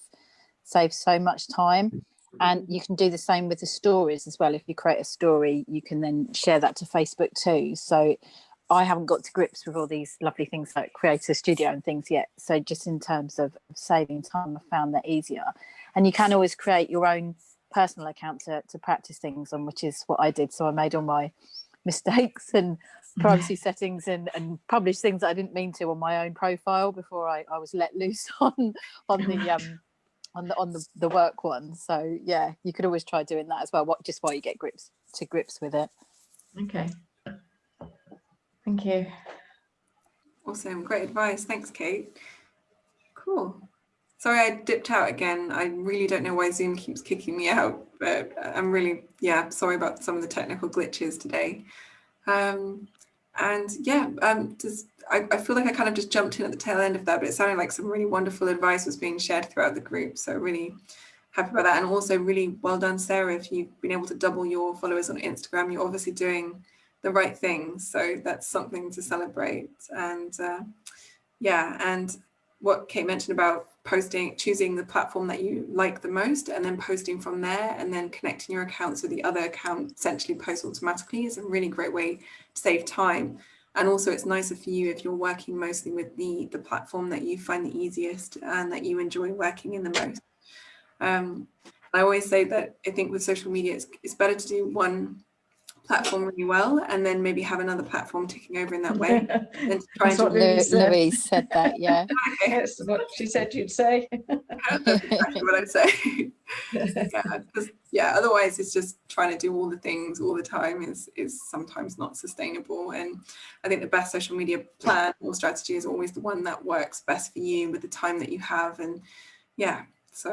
Speaker 7: save so much time. And you can do the same with the stories as well. If you create a story, you can then share that to Facebook too. So I haven't got to grips with all these lovely things like Creator Studio and things yet. So just in terms of saving time, I found that easier. And you can always create your own personal account to, to practice things on, which is what I did. So I made all my mistakes and privacy settings and, and published things that I didn't mean to on my own profile before I, I was let loose on on the um on the on the, the work one. So yeah, you could always try doing that as well. What just while you get grips to grips with it.
Speaker 5: Okay. Thank you.
Speaker 1: Awesome, great advice. Thanks, Kate. Cool. Sorry, I dipped out again. I really don't know why Zoom keeps kicking me out, but I'm really, yeah, sorry about some of the technical glitches today. Um, and yeah, um, just, I, I feel like I kind of just jumped in at the tail end of that, but it sounded like some really wonderful advice was being shared throughout the group. So really happy about that. And also really well done, Sarah, if you've been able to double your followers on Instagram, you're obviously doing the right thing. So that's something to celebrate. And uh, yeah, and what Kate mentioned about posting, choosing the platform that you like the most and then posting from there and then connecting your accounts with the other account essentially post automatically is a really great way to save time. And also it's nicer for you if you're working mostly with the, the platform that you find the easiest and that you enjoy working in the most. Um, I always say that I think with social media, it's, it's better to do one platform really well and then maybe have another platform ticking over in that way than to try and
Speaker 5: what
Speaker 1: do
Speaker 5: Louise said.
Speaker 7: Said that, yeah.
Speaker 5: That's what she said you'd say.
Speaker 1: That's exactly what I'd say. yeah, 'cause, yeah, otherwise it's just trying to do all the things all the time is is sometimes not sustainable. And I think the best social media plan or strategy is always the one that works best for you with the time that you have. And yeah, so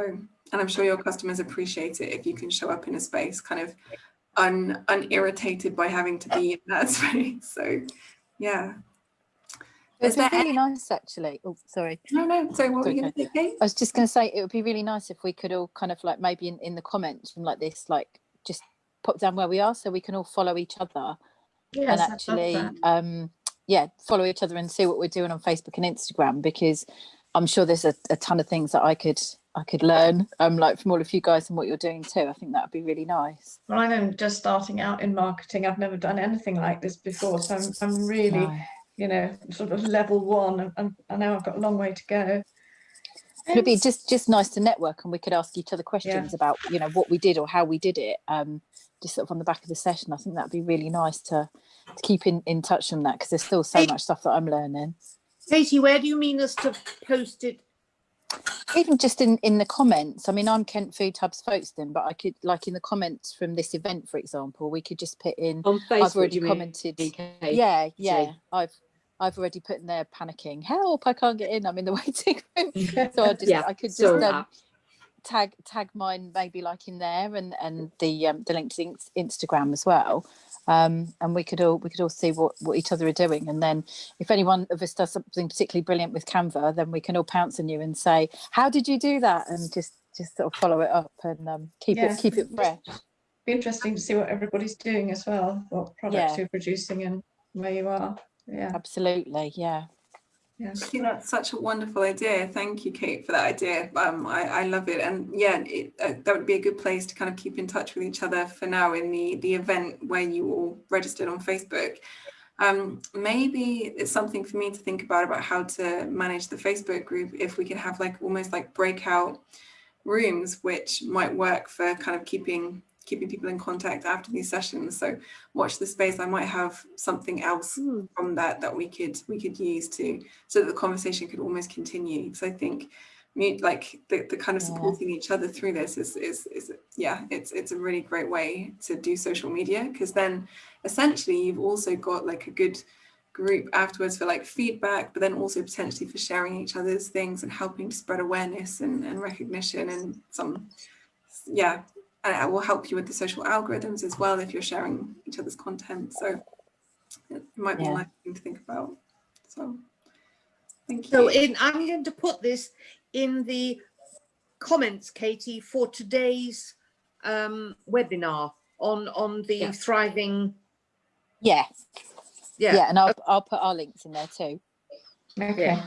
Speaker 1: and I'm sure your customers appreciate it if you can show up in a space kind of un unirritated by having to be in that space. So yeah. Is
Speaker 7: It's
Speaker 1: there
Speaker 7: really nice actually. Oh, sorry.
Speaker 1: No, no, sorry, what were you gonna say, Kate?
Speaker 7: I was just going to say it would be really nice if we could all kind of like maybe in, in the comments from like this, like just pop down where we are so we can all follow each other
Speaker 5: Yes,
Speaker 7: and
Speaker 5: I'd love
Speaker 7: actually
Speaker 5: that.
Speaker 7: um yeah follow each other and see what we're doing on facebook and instagram because i'm sure there's a, a ton of things that i could i could learn um like from all of you guys and what you're doing too i think that would be really nice
Speaker 5: Well, I'm just starting out in marketing. I've never done anything like this before, so I'm, I'm really,
Speaker 7: No.
Speaker 5: you know, sort of level one, and- and I know I've got a long way to go.
Speaker 7: it'd be just just nice to network and we could ask each other questions about you know what we did or how we did it um just sort of on the back of the session i think that'd be really nice to, to keep in in touch on that because there's still so much stuff that i'm learning
Speaker 2: Katie, where do you mean us to post it?
Speaker 7: Even just in in the comments i mean i'm kent food hubs spokesman but i could like in the comments from this event for example we could just put in
Speaker 3: On Facebook,
Speaker 7: i've already
Speaker 3: you mean,
Speaker 7: commented
Speaker 3: Kate?
Speaker 7: yeah yeah i've i've already put in there panicking help i can't get in i'm in the waiting room. So i just
Speaker 3: Yeah,
Speaker 7: i could just um, tag tag mine maybe like in there and and the um the link to instagram as well um and we could all we could all see what what each other are doing and then if any one of us does something particularly brilliant with canva then we can all pounce on you and say how did you do that and just just sort of follow it up and um keep
Speaker 5: Yeah.
Speaker 7: it keep it fresh
Speaker 5: Be interesting to see what everybody's doing as well, what products
Speaker 7: Yeah.
Speaker 5: you're producing and where you are. Yeah.
Speaker 7: absolutely yeah
Speaker 1: Think that's such a wonderful idea. Thank you, Kate, for that idea. Um, I, I love it. And yeah, it, uh, that would be a good place to kind of keep in touch with each other for now in the, the event where you all registered on Facebook. Um, maybe it's something for me to think about, about how to manage the Facebook group, if we could have like almost like breakout rooms, which might work for kind of keeping keeping people in contact after these sessions. So watch the space. I might have something else
Speaker 3: Hmm.
Speaker 1: from that that we could we could use to so that the conversation could almost continue. Because I think mute like the, the kind of
Speaker 7: Yeah.
Speaker 1: supporting each other through this is is is yeah it's it's a really great way to do social media because then essentially you've also got like a good group afterwards for like feedback but then also potentially for sharing each other's things and helping to spread awareness and, and recognition and some yeah and it will help you with the social algorithms as well if you're sharing each other's content so it might be
Speaker 7: Yeah.
Speaker 1: a nice thing to think about so thank you
Speaker 2: So in, I'm going to put this in the comments, Katie, for today's um, webinar on, on the
Speaker 3: Yeah.
Speaker 2: thriving,
Speaker 7: Yeah,
Speaker 2: yeah.
Speaker 7: yeah, and I'll I'll put our links in there too.
Speaker 5: Okay,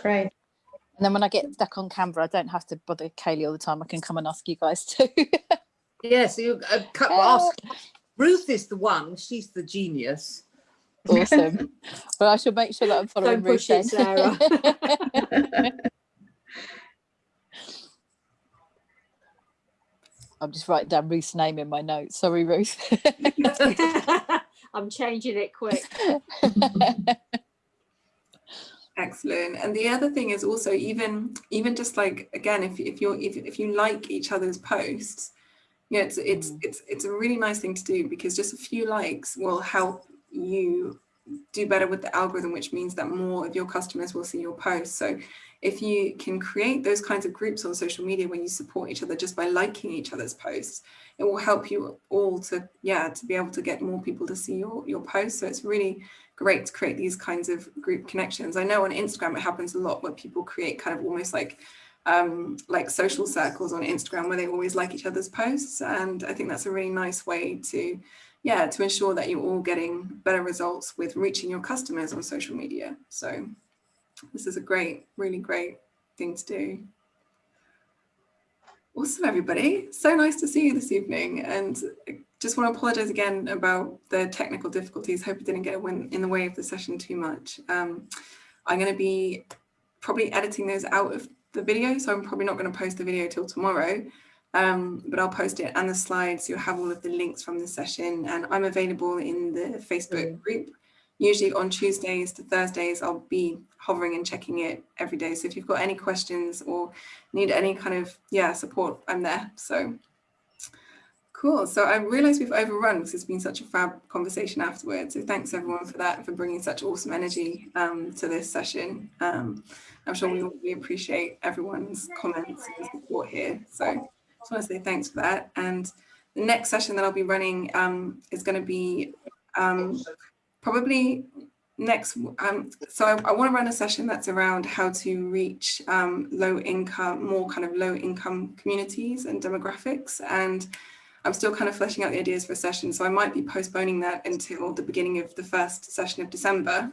Speaker 5: great.
Speaker 7: And then when I get stuck on Canva, I don't have to bother Kaylee all the time. I can come and ask you guys too.
Speaker 2: Yes, you uh, ask. Ruth is the one, she's the genius.
Speaker 7: awesome. Well, I shall make sure that I'm following
Speaker 3: Don't push it,
Speaker 7: Ruth then.
Speaker 3: Sarah.
Speaker 7: I'm just writing down Ruth's name in my notes. Sorry, Ruth.
Speaker 3: I'm changing it quick.
Speaker 1: Excellent. And the other thing is also even even just like again, if if you're if, if you like each other's posts, yeah, it's it's
Speaker 7: Mm.
Speaker 1: it's it's a really nice thing to do because just a few likes will help you do better with the algorithm, which means that more of your customers will see your posts. So if you can create those kinds of groups on social media where you support each other just by liking each other's posts, it will help you all to yeah to be able to get more people to see your your posts. So it's really great to create these kinds of group connections. I know on Instagram it happens a lot where people create kind of almost like um, like social circles on Instagram where they always like each other's posts. And I think that's a really nice way to, yeah, to ensure that you're all getting better results with reaching your customers on social media. So this is a great, really great thing to do. Awesome, everybody. So nice to see you this evening. And just want to apologize again about the technical difficulties. Hope it didn't get in in the way of the session too much. Um, I'm going to be probably editing those out of the video, so I'm probably not going to post the video till tomorrow. Um, but I'll post it and the slides. You'll have all of the links from the session, and I'm available in the Facebook group. Usually on Tuesdays to Thursdays, I'll be hovering and checking it every day. So if you've got any questions or need any kind of yeah support, I'm there. So cool. So I realise we've overrun because it's been such a fab conversation afterwards. So thanks everyone for that, for bringing such awesome energy um, to this session. Um, I'm sure we all really appreciate everyone's comments and support here. So I just want to say thanks for that. And the next session that I'll be running um, is going to be um, probably next. Um, so I, I want to run a session that's around how to reach um, low income, more kind of low income communities and demographics. And I'm still kind of fleshing out the ideas for a session. So I might be postponing that until the beginning of the first session of December.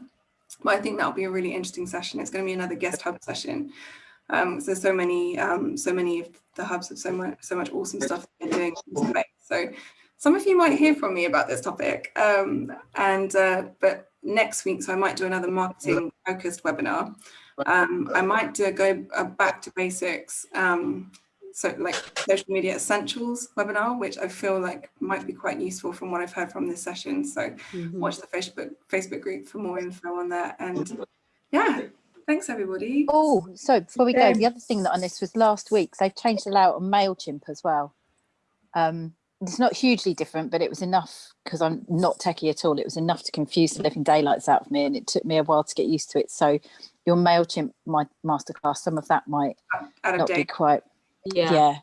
Speaker 1: But I think that'll be a really interesting session. It's going to be another guest hub session. Um, so so many um, so many of the hubs have so much so much awesome stuff they're doing. So some of you might hear from me about this topic. Um, and uh, but next week, so I might do another marketing focused webinar. Um, I might do a go a back to basics. Um, so like social media essentials webinar, which I feel like might be quite useful from what I've heard from this session. So
Speaker 3: Mhm.
Speaker 1: watch the Facebook Facebook group for more info on that. And yeah, thanks everybody.
Speaker 7: Oh, so before we go,
Speaker 5: Okay.
Speaker 7: the other thing that I noticed was last week they've changed the layout on Mailchimp as well. Um, it's not hugely different, but it was enough because I'm not techie at all. It was enough to confuse the living daylights out of me, and it took me a while to get used to it. So your Mailchimp my masterclass, some of that might
Speaker 1: Out of
Speaker 7: not be quite.
Speaker 3: Yeah.
Speaker 7: Yeah.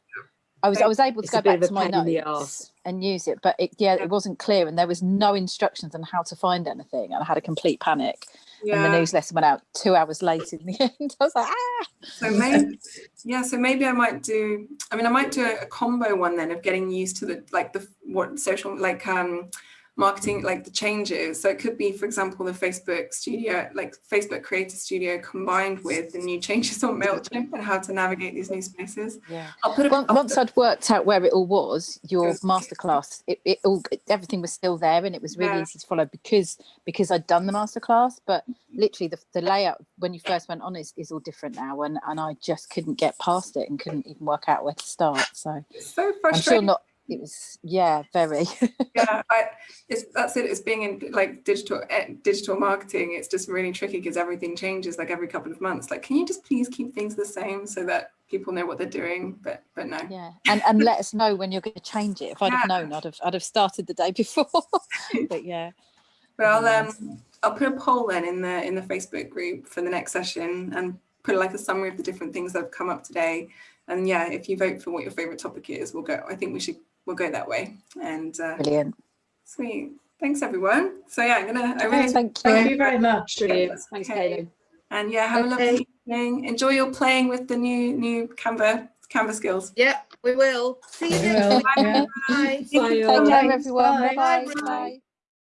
Speaker 7: I was I was able to
Speaker 3: It's
Speaker 7: go back to my
Speaker 3: pain in the
Speaker 7: notes and use it, but it, yeah, it wasn't clear, and there was no instructions on how to find anything, and I had a complete panic. And the newsletter went out two hours later. In the end, I was like, ah.
Speaker 1: So maybe, yeah. So maybe I might do. I mean, I might do a, a combo one then of getting used to the like the what social like um marketing like the changes. So it could be, for example, the Facebook studio, like Facebook Creator Studio combined with the new changes on MailChimp and how to navigate these new spaces.
Speaker 7: Yeah.
Speaker 1: I'll put a,
Speaker 7: Once,
Speaker 1: I'll,
Speaker 7: once i'd worked out where it all was, your
Speaker 1: Yes.
Speaker 7: masterclass, it, it all everything was still there and it was really
Speaker 1: Yeah.
Speaker 7: easy to follow because because I'd done the masterclass. But mm-hmm. literally the, the layout when you first went on is, is all different now and, and I just couldn't get past it and couldn't even work out where to start. So
Speaker 1: it's so
Speaker 7: I'm sure
Speaker 1: frustrating.
Speaker 7: not it was yeah, very.
Speaker 1: yeah, I, it's that's it. It's being in like digital eh, digital marketing. It's just really tricky because everything changes like every couple of months. Like, can you just please keep things the same so that people know what they're doing? But but no.
Speaker 7: yeah. And and let us know when you're going to change it. If I'd have known I'd have I'd have started the day before. but yeah.
Speaker 1: But I'll
Speaker 7: Yeah.
Speaker 1: um I'll put a poll then in the in the Facebook group for the next session and put like a summary of the different things that have come up today. And yeah, if you vote for what your favorite topic is, we'll go. I think we should we'll go that way. And uh,
Speaker 7: Brilliant.
Speaker 1: sweet. Thanks everyone. So yeah, I'm gonna I really
Speaker 7: Thank you.
Speaker 4: Thank you very much.
Speaker 3: Brilliant. Thanks,
Speaker 1: Okay.
Speaker 3: Kaylin.
Speaker 1: and yeah, have a lovely evening. Enjoy your playing with the new new Canva Canva skills.
Speaker 2: Yep, we will. See you
Speaker 4: We
Speaker 2: next
Speaker 4: will,
Speaker 2: week.
Speaker 4: yeah.
Speaker 2: Bye.
Speaker 3: Bye,
Speaker 7: Take
Speaker 3: all.
Speaker 7: care
Speaker 4: Thanks,
Speaker 7: everyone.
Speaker 4: bye.
Speaker 7: Bye bye.
Speaker 2: Bye.
Speaker 7: bye.